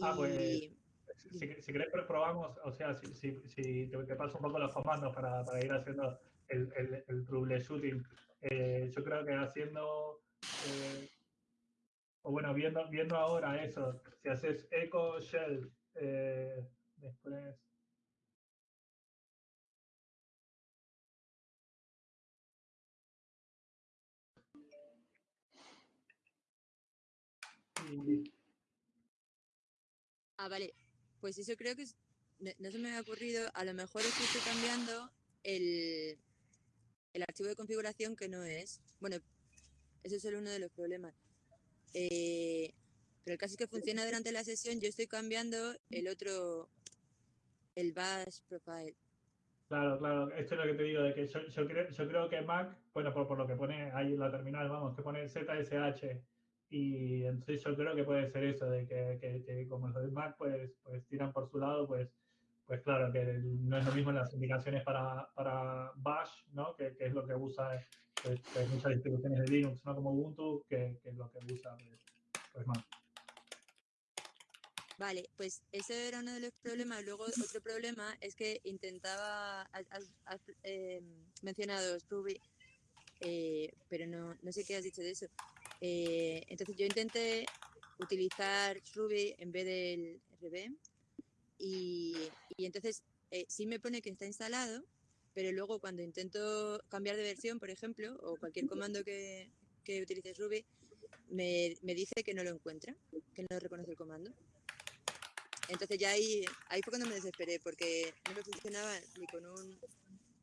Ah, pues, Y Si, si querés, pero probamos, o sea, si, si, si te, te paso un poco los comandos para, para ir haciendo el, el, el troubleshooting. Eh, yo creo que haciendo, eh, o bueno, viendo, viendo ahora eso, si haces echo shell, eh, después... Ah, vale. Pues eso creo que no, se me había ocurrido. A lo mejor es estoy cambiando el, el archivo de configuración que no es. Bueno, ese es solo uno de los problemas. Eh, pero el caso es que funciona durante la sesión. Yo estoy cambiando el otro, el bash profile. Claro, claro, esto es lo que te digo, de que yo, yo, creo, yo creo que Mac, bueno, por, por lo que pone ahí en la terminal, vamos, que pone ZSH, y entonces yo creo que puede ser eso, de que, que, que como los de Mac pues, pues tiran por su lado, pues, pues claro, que no es lo mismo las indicaciones para, para Bash, ¿no? Que, que es lo que usa pues, pues, muchas distribuciones de Linux, ¿no? Como Ubuntu, que, que es lo que usa pues, pues Mac. Vale, pues ese era uno de los problemas. Luego otro problema es que intentaba, has, has- eh, mencionado Ruby, eh, pero no, no sé qué has dicho de eso. Eh, entonces yo intenté utilizar Ruby en vez del RB y, y entonces eh, sí me pone que está instalado, pero luego cuando intento cambiar de versión, por ejemplo, o cualquier comando que, que utilice Ruby, me, me dice que no lo encuentra, que no reconoce el comando. Entonces ya ahí, ahí fue cuando me desesperé, porque no me funcionaba ni con un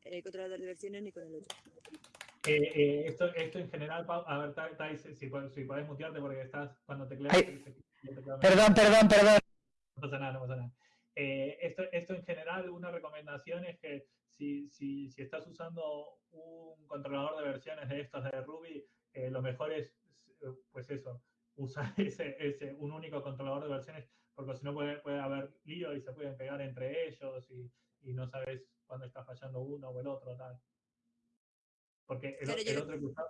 eh, controlador de versiones ni con el otro. Eh, eh, esto, esto en general, Pau, a ver, Tai, si, si puedes, si puedes mutearte porque estás cuando tecleas. Perdón, perdón, perdón. No pasa nada, no pasa nada. Eh, esto, esto en general, una recomendación es que si, si, si estás usando un controlador de versiones de estos de Ruby, eh, lo mejor es, pues eso, usar ese, ese, un único controlador de versiones, porque si no puede, puede haber lío y se pueden pegar entre ellos y, y no sabes cuándo está fallando uno o el otro, tal. Porque el, Claro, el yo- otro que usa,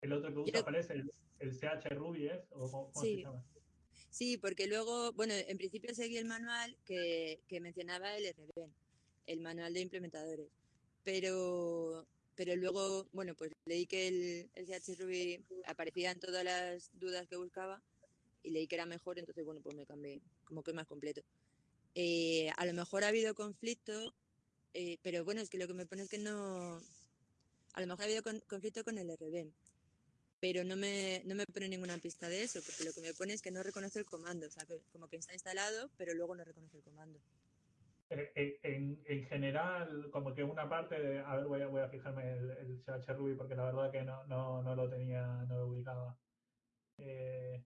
el otro que usa, ¿cuál es? El, el CH Ruby es, o cómo, cómo se Sí. llama? Sí, porque luego, bueno, en principio seguí el manual que, que mencionaba el RB, el manual de implementadores. Pero pero luego, bueno, pues leí que el, el CH Ruby aparecía en todas las dudas que buscaba y leí que era mejor, entonces, bueno, pues me cambié, como que más completo. Eh, a lo mejor ha habido conflicto, eh, pero bueno, es que lo que me pone es que no... A lo mejor ha habido con- conflicto con el RB, pero no me, no me pone ninguna pista de eso, porque lo que me pone es que no reconoce el comando, o sea, que como que está instalado, pero luego no reconoce el comando. Eh, eh, En, en general, como que una parte de, a ver, voy a, voy a fijarme el, el CH Ruby porque la verdad que no, no, no lo tenía, no lo ubicaba. Eh,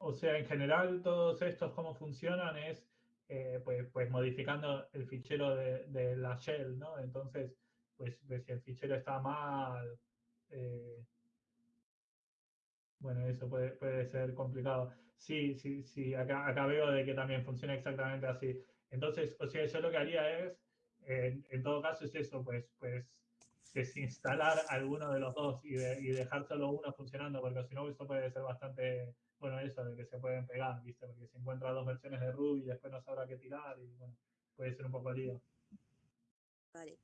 o sea, en general, todos estos cómo funcionan es eh, pues, pues modificando el fichero de, de la shell, ¿no? Entonces, pues, pues si el fichero está mal, eh, bueno, eso puede, puede ser complicado. Sí, sí, sí, acá, acá veo de que también funciona exactamente así. Entonces, o sea, yo lo que haría es, en, todo caso es eso, pues, pues desinstalar alguno de los dos y, de- y dejar solo uno funcionando, porque si no, eso puede ser bastante, bueno, eso de que se pueden pegar, ¿viste? Porque si encuentra dos versiones de Ruby y después no sabrá qué tirar y bueno, puede ser un poco lío. Vale.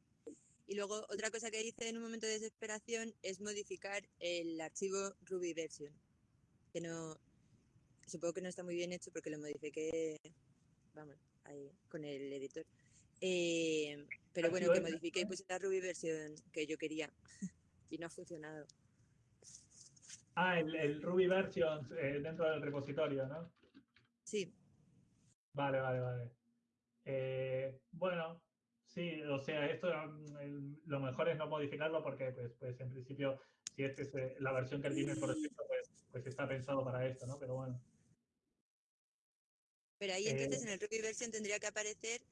Y luego otra cosa que hice en un momento de desesperación es modificar el archivo Ruby version, que no, supongo que no está muy bien hecho porque lo modifiqué, vamos, ahí, con el editor. Eh, pero bueno, que modifiqué y puse la Ruby version que yo quería y no ha funcionado. Ah, el, el Ruby versions eh, dentro del repositorio, ¿no? Sí, Vale, vale, vale. Eh, bueno, sí, o sea, esto mm, el- lo mejor es no modificarlo porque, pues, pues en principio, si esta es eh, la versión que tiene el proyecto, pues, pues está pensado para esto, ¿no? Pero bueno. pero ahí Eh, entonces en el Ruby version tendría que aparecer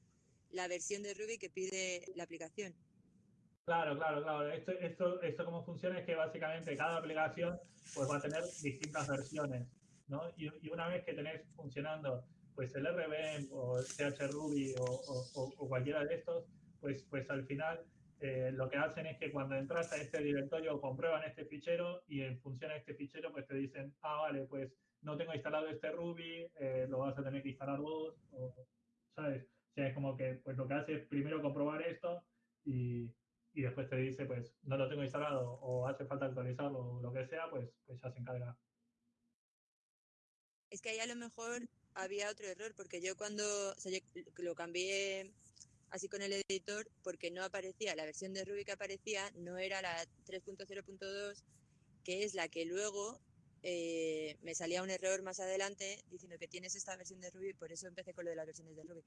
la versión de Ruby que pide la aplicación. Claro, claro, claro. Esto, esto, esto cómo funciona es que básicamente cada aplicación pues va a tener distintas versiones, ¿no? Y, y una vez que tenés funcionando pues el RBM o el CHRuby o, o, o- cualquiera de estos, pues, pues al final eh, lo que hacen es que cuando entras a este directorio comprueban este fichero y en función a este fichero pues te dicen, ah, vale, pues no tengo instalado este Ruby, eh, lo vas a tener que instalar vos, o, ¿sabes? O sea, es como que pues lo que hace es primero comprobar esto y, y después te dice, pues no lo tengo instalado o hace falta actualizarlo o lo que sea, pues, pues ya se encarga. Es que ahí a lo mejor había otro error, porque yo cuando lo cambié así con el editor, porque no aparecía, la versión de Ruby que aparecía no era la 3.0.2, que es la que luego eh, me salía un error más adelante diciendo que tienes esta versión de Ruby, por eso empecé con lo de las versiones de Ruby.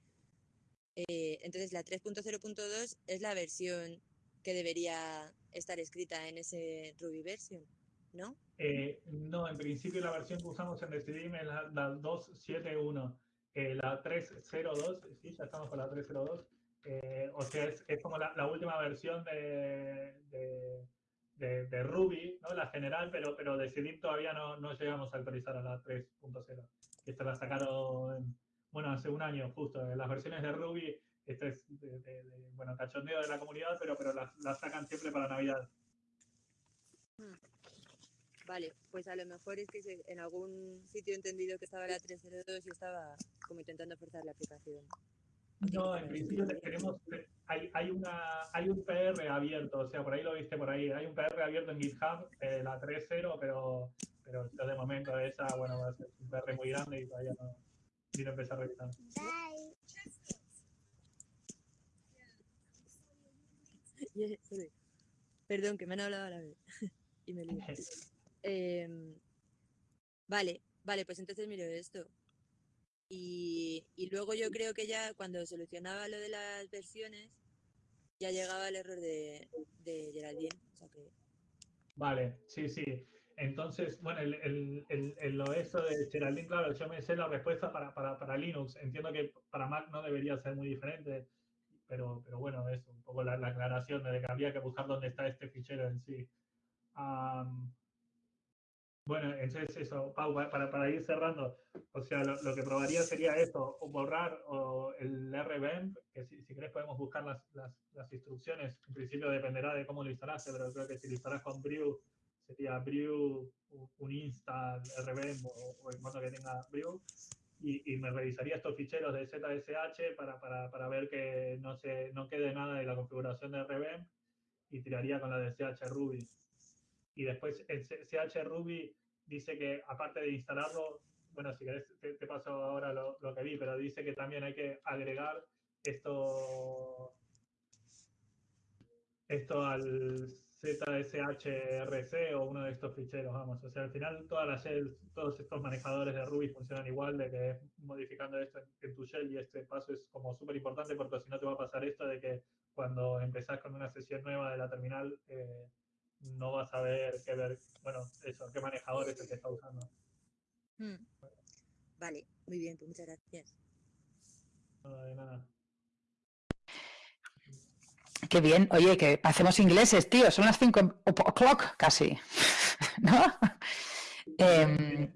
Eh, entonces la 3.0.2 es la versión que debería estar escrita en ese Ruby version, ¿no? Eh, no, en principio la versión que usamos en Decidim es la, la 271. Eh, la 302, sí, ya estamos con la 302. eh, o sea, es, es como la, la última versión de, de, de- de Ruby, ¿no? La general, pero, pero Decidim todavía no, no llegamos a actualizar a la 3.0. Esta la sacaron, bueno, hace un año justo. eh, Las versiones de Ruby, este es, de, de- de, bueno, cachondeo de la comunidad, pero, pero las, las sacan siempre para Navidad. Vale, pues a lo mejor es que en algún sitio he entendido que estaba la 302 y estaba como intentando forzar la aplicación. No, en principio te- tenemos, hay, hay, una, hay un PR abierto, o sea, por ahí lo viste por ahí, hay un PR abierto en GitHub, eh, la 3.0, pero, pero yo de momento esa, bueno, va a ser un PR muy grande y todavía no, ni lo empecé a revisar. Yeah, Perdón, que me han hablado a la vez y me lío. Em, vale, vale, pues entonces miro esto. Y, y luego yo creo que ya cuando solucionaba lo de las versiones, ya llegaba el error de, de Geraldine. O sea que, Vale, sí, sí. Entonces, bueno, el, el, el, el- lo eso de Geraldine, claro, yo me sé la respuesta para, para, para Linux. Entiendo que para Mac no debería ser muy diferente, pero, pero bueno, es un poco la, la aclaración de que había que buscar dónde está este fichero en sí. Am, bueno, entonces eso, Pau, pa- para, para ir cerrando, o sea, lo, lo que probaría sería esto, o borrar o el RBEMP, que si, si querés podemos buscar las, las, las instrucciones, en principio dependerá de cómo lo instalaste, pero creo que si lo instalás con Brew, sería Brew, un install RBEMP o, o el modo que tenga Brew, y, me revisaría estos ficheros de ZSH para, para, para, ver que no, se, no quede nada de la configuración de RVM y tiraría con la de CH Ruby. Y después el CH Ruby dice que aparte de instalarlo, bueno, si querés te, te paso ahora lo, lo, que vi, pero dice que también hay que agregar esto, esto al ZSHRC o uno de estos ficheros, vamos. O sea, al final todas las shells, todos estos manejadores de Ruby funcionan igual, de que modificando esto en, tu shell y este paso es como súper importante porque si no te va a pasar esto de que cuando empezás con una sesión nueva de la terminal eh, no vas a ver qué ver, bueno, eso, qué manejador es el que está usando. Hmm. Vale, muy bien, pues muchas gracias. No, de nada. Qué bien. Oye, que hacemos ingleses, tío. Son las 5 o'clock casi. ¿No? Eh,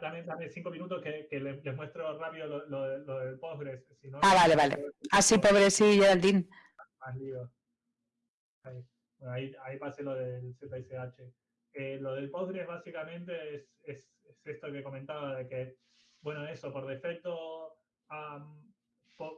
dame, dame, cinco minutos que, que les, les, muestro rápido lo, lo, lo del Postgres. Si no, ah, vale, vale. Así, ah, pobre, sí, Geraldine. Más lío. Ahí, bueno, ahí, ahí pasé lo del ZSH. Eh, lo del Postgres básicamente es, es, es, esto que comentaba de que, bueno, eso, por defecto, um,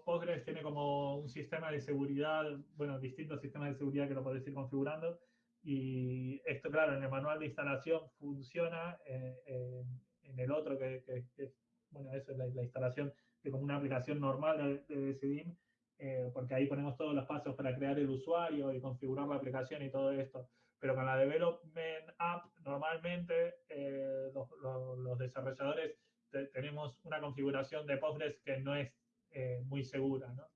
Postgres tiene como un sistema de seguridad, bueno, distintos sistemas de seguridad que lo podéis ir configurando. Y esto, claro, en el manual de instalación funciona, eh, eh, en el otro, que, que, que, bueno, eso es la, la, instalación de como una aplicación normal de, de CDIM, eh, porque ahí ponemos todos los pasos para crear el usuario y configurar la aplicación y todo esto. Pero con la Development App, normalmente eh, los, los, los, desarrolladores te, tenemos una configuración de Postgres que no es eh, muy segura, ¿no?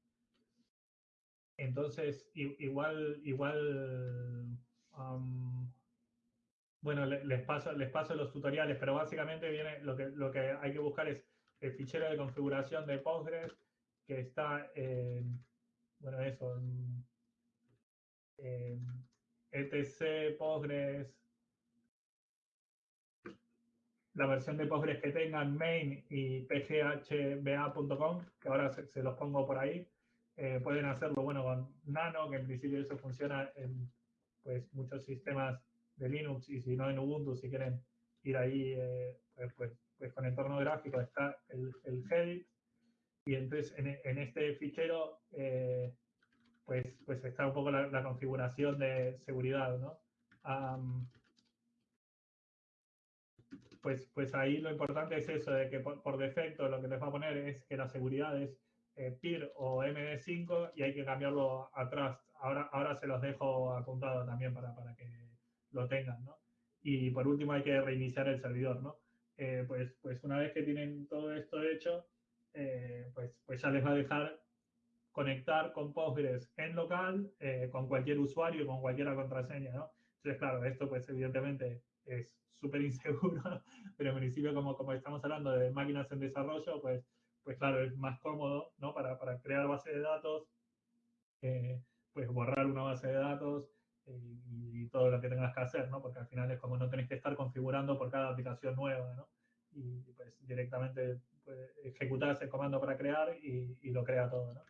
Entonces, igual, igual, bueno, les paso, les paso los tutoriales, pero básicamente viene lo que, lo que hay que buscar es el fichero de configuración de Postgres que está en, bueno, eso, en, en etc Postgres la versión de Postgres que tengan main y pghba.com, que ahora se, se, los pongo por ahí. Eh, pueden hacerlo bueno con Nano, que en principio eso funciona en pues, muchos sistemas de Linux y si no en Ubuntu, si quieren ir ahí, eh, pues, pues, pues, con entorno gráfico está el, el Headit. Y entonces en, en este fichero eh, pues, pues está un poco la, la configuración de seguridad, ¿no? Um, pues, pues ahí lo importante es eso, de que por, por, defecto lo que les va a poner es que la seguridad es eh, PIR o MD5 y hay que cambiarlo a Trust. Ahora, ahora se los dejo apuntado también para, para que lo tengan, ¿no? Y por último hay que reiniciar el servidor, ¿no? Eh, pues, pues una vez que tienen todo esto hecho, eh, pues, pues ya les va a dejar conectar con Postgres en local, eh, con cualquier usuario y con cualquier contraseña, ¿no? Entonces, claro, esto pues evidentemente es súper inseguro, pero en principio como, como estamos hablando de máquinas en desarrollo, pues, pues claro, es más cómodo ¿no? para, para crear base de datos, eh, pues borrar una base de datos eh, y todo lo que tengas que hacer, ¿no? porque al final es como no tenés que estar configurando por cada aplicación nueva, ¿no? y pues directamente pues, ejecutas el comando para crear y, y lo crea todo. ¿no?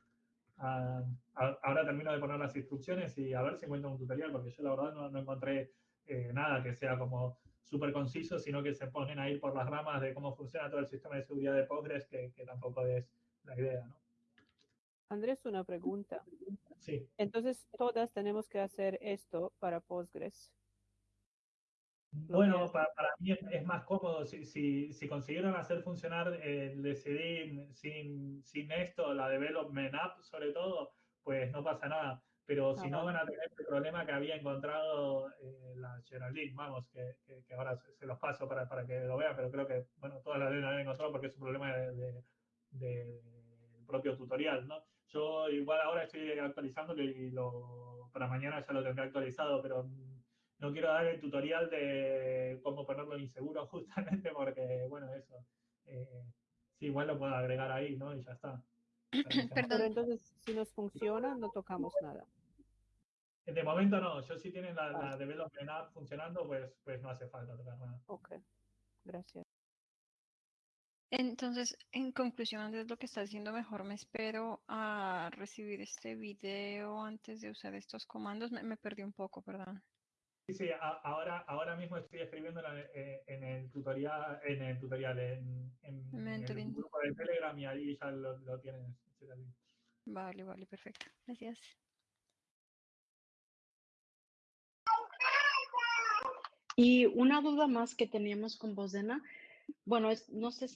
Uh, ahora termino de poner las instrucciones y a ver si encuentro un tutorial, porque yo la verdad no, no encontré eh, nada que sea como súper conciso, sino que se ponen a ir por las ramas de cómo funciona todo el sistema de seguridad de Postgres, que, que tampoco es la idea, ¿no? Andrés, una pregunta. Sí. Entonces, todas tenemos que hacer esto para Postgres. Bueno, para, para, mí es, es, más cómodo. Si, si, si consiguieron hacer funcionar el decidir sin, sin esto, la Development App sobre todo, pues no pasa nada pero si no van a tener el problema que había encontrado eh, la Geraldine, vamos, que, que, que ahora se, se, los paso para, para que lo vean, pero creo que, bueno, todas las la han encontrado porque es un problema del de, de, de propio tutorial, ¿no? Yo igual ahora estoy actualizando y lo, para mañana ya lo tendré actualizado, pero no quiero dar el tutorial de cómo ponerlo inseguro justamente porque, bueno, eso, eh, sí, igual lo puedo agregar ahí, ¿no? Y ya está. Pero entonces, si nos funciona, no tocamos nada. De momento no, yo si tienen la, vale. la Development App funcionando, pues, pues no hace falta tocar nada. Ok, gracias. Entonces, en conclusión, Andrés, lo que está diciendo mejor, me espero a recibir este video antes de usar estos comandos. Me, me perdí un poco, perdón. Sí, sí, a, ahora, ahora mismo estoy escribiendo en, eh, en el tutorial, en el tutorial, en, en, en el grupo de Telegram y ahí ya lo, lo tienen. Vale, vale, perfecto. Gracias. Y una duda más que teníamos con Bosdena, bueno, es, no sé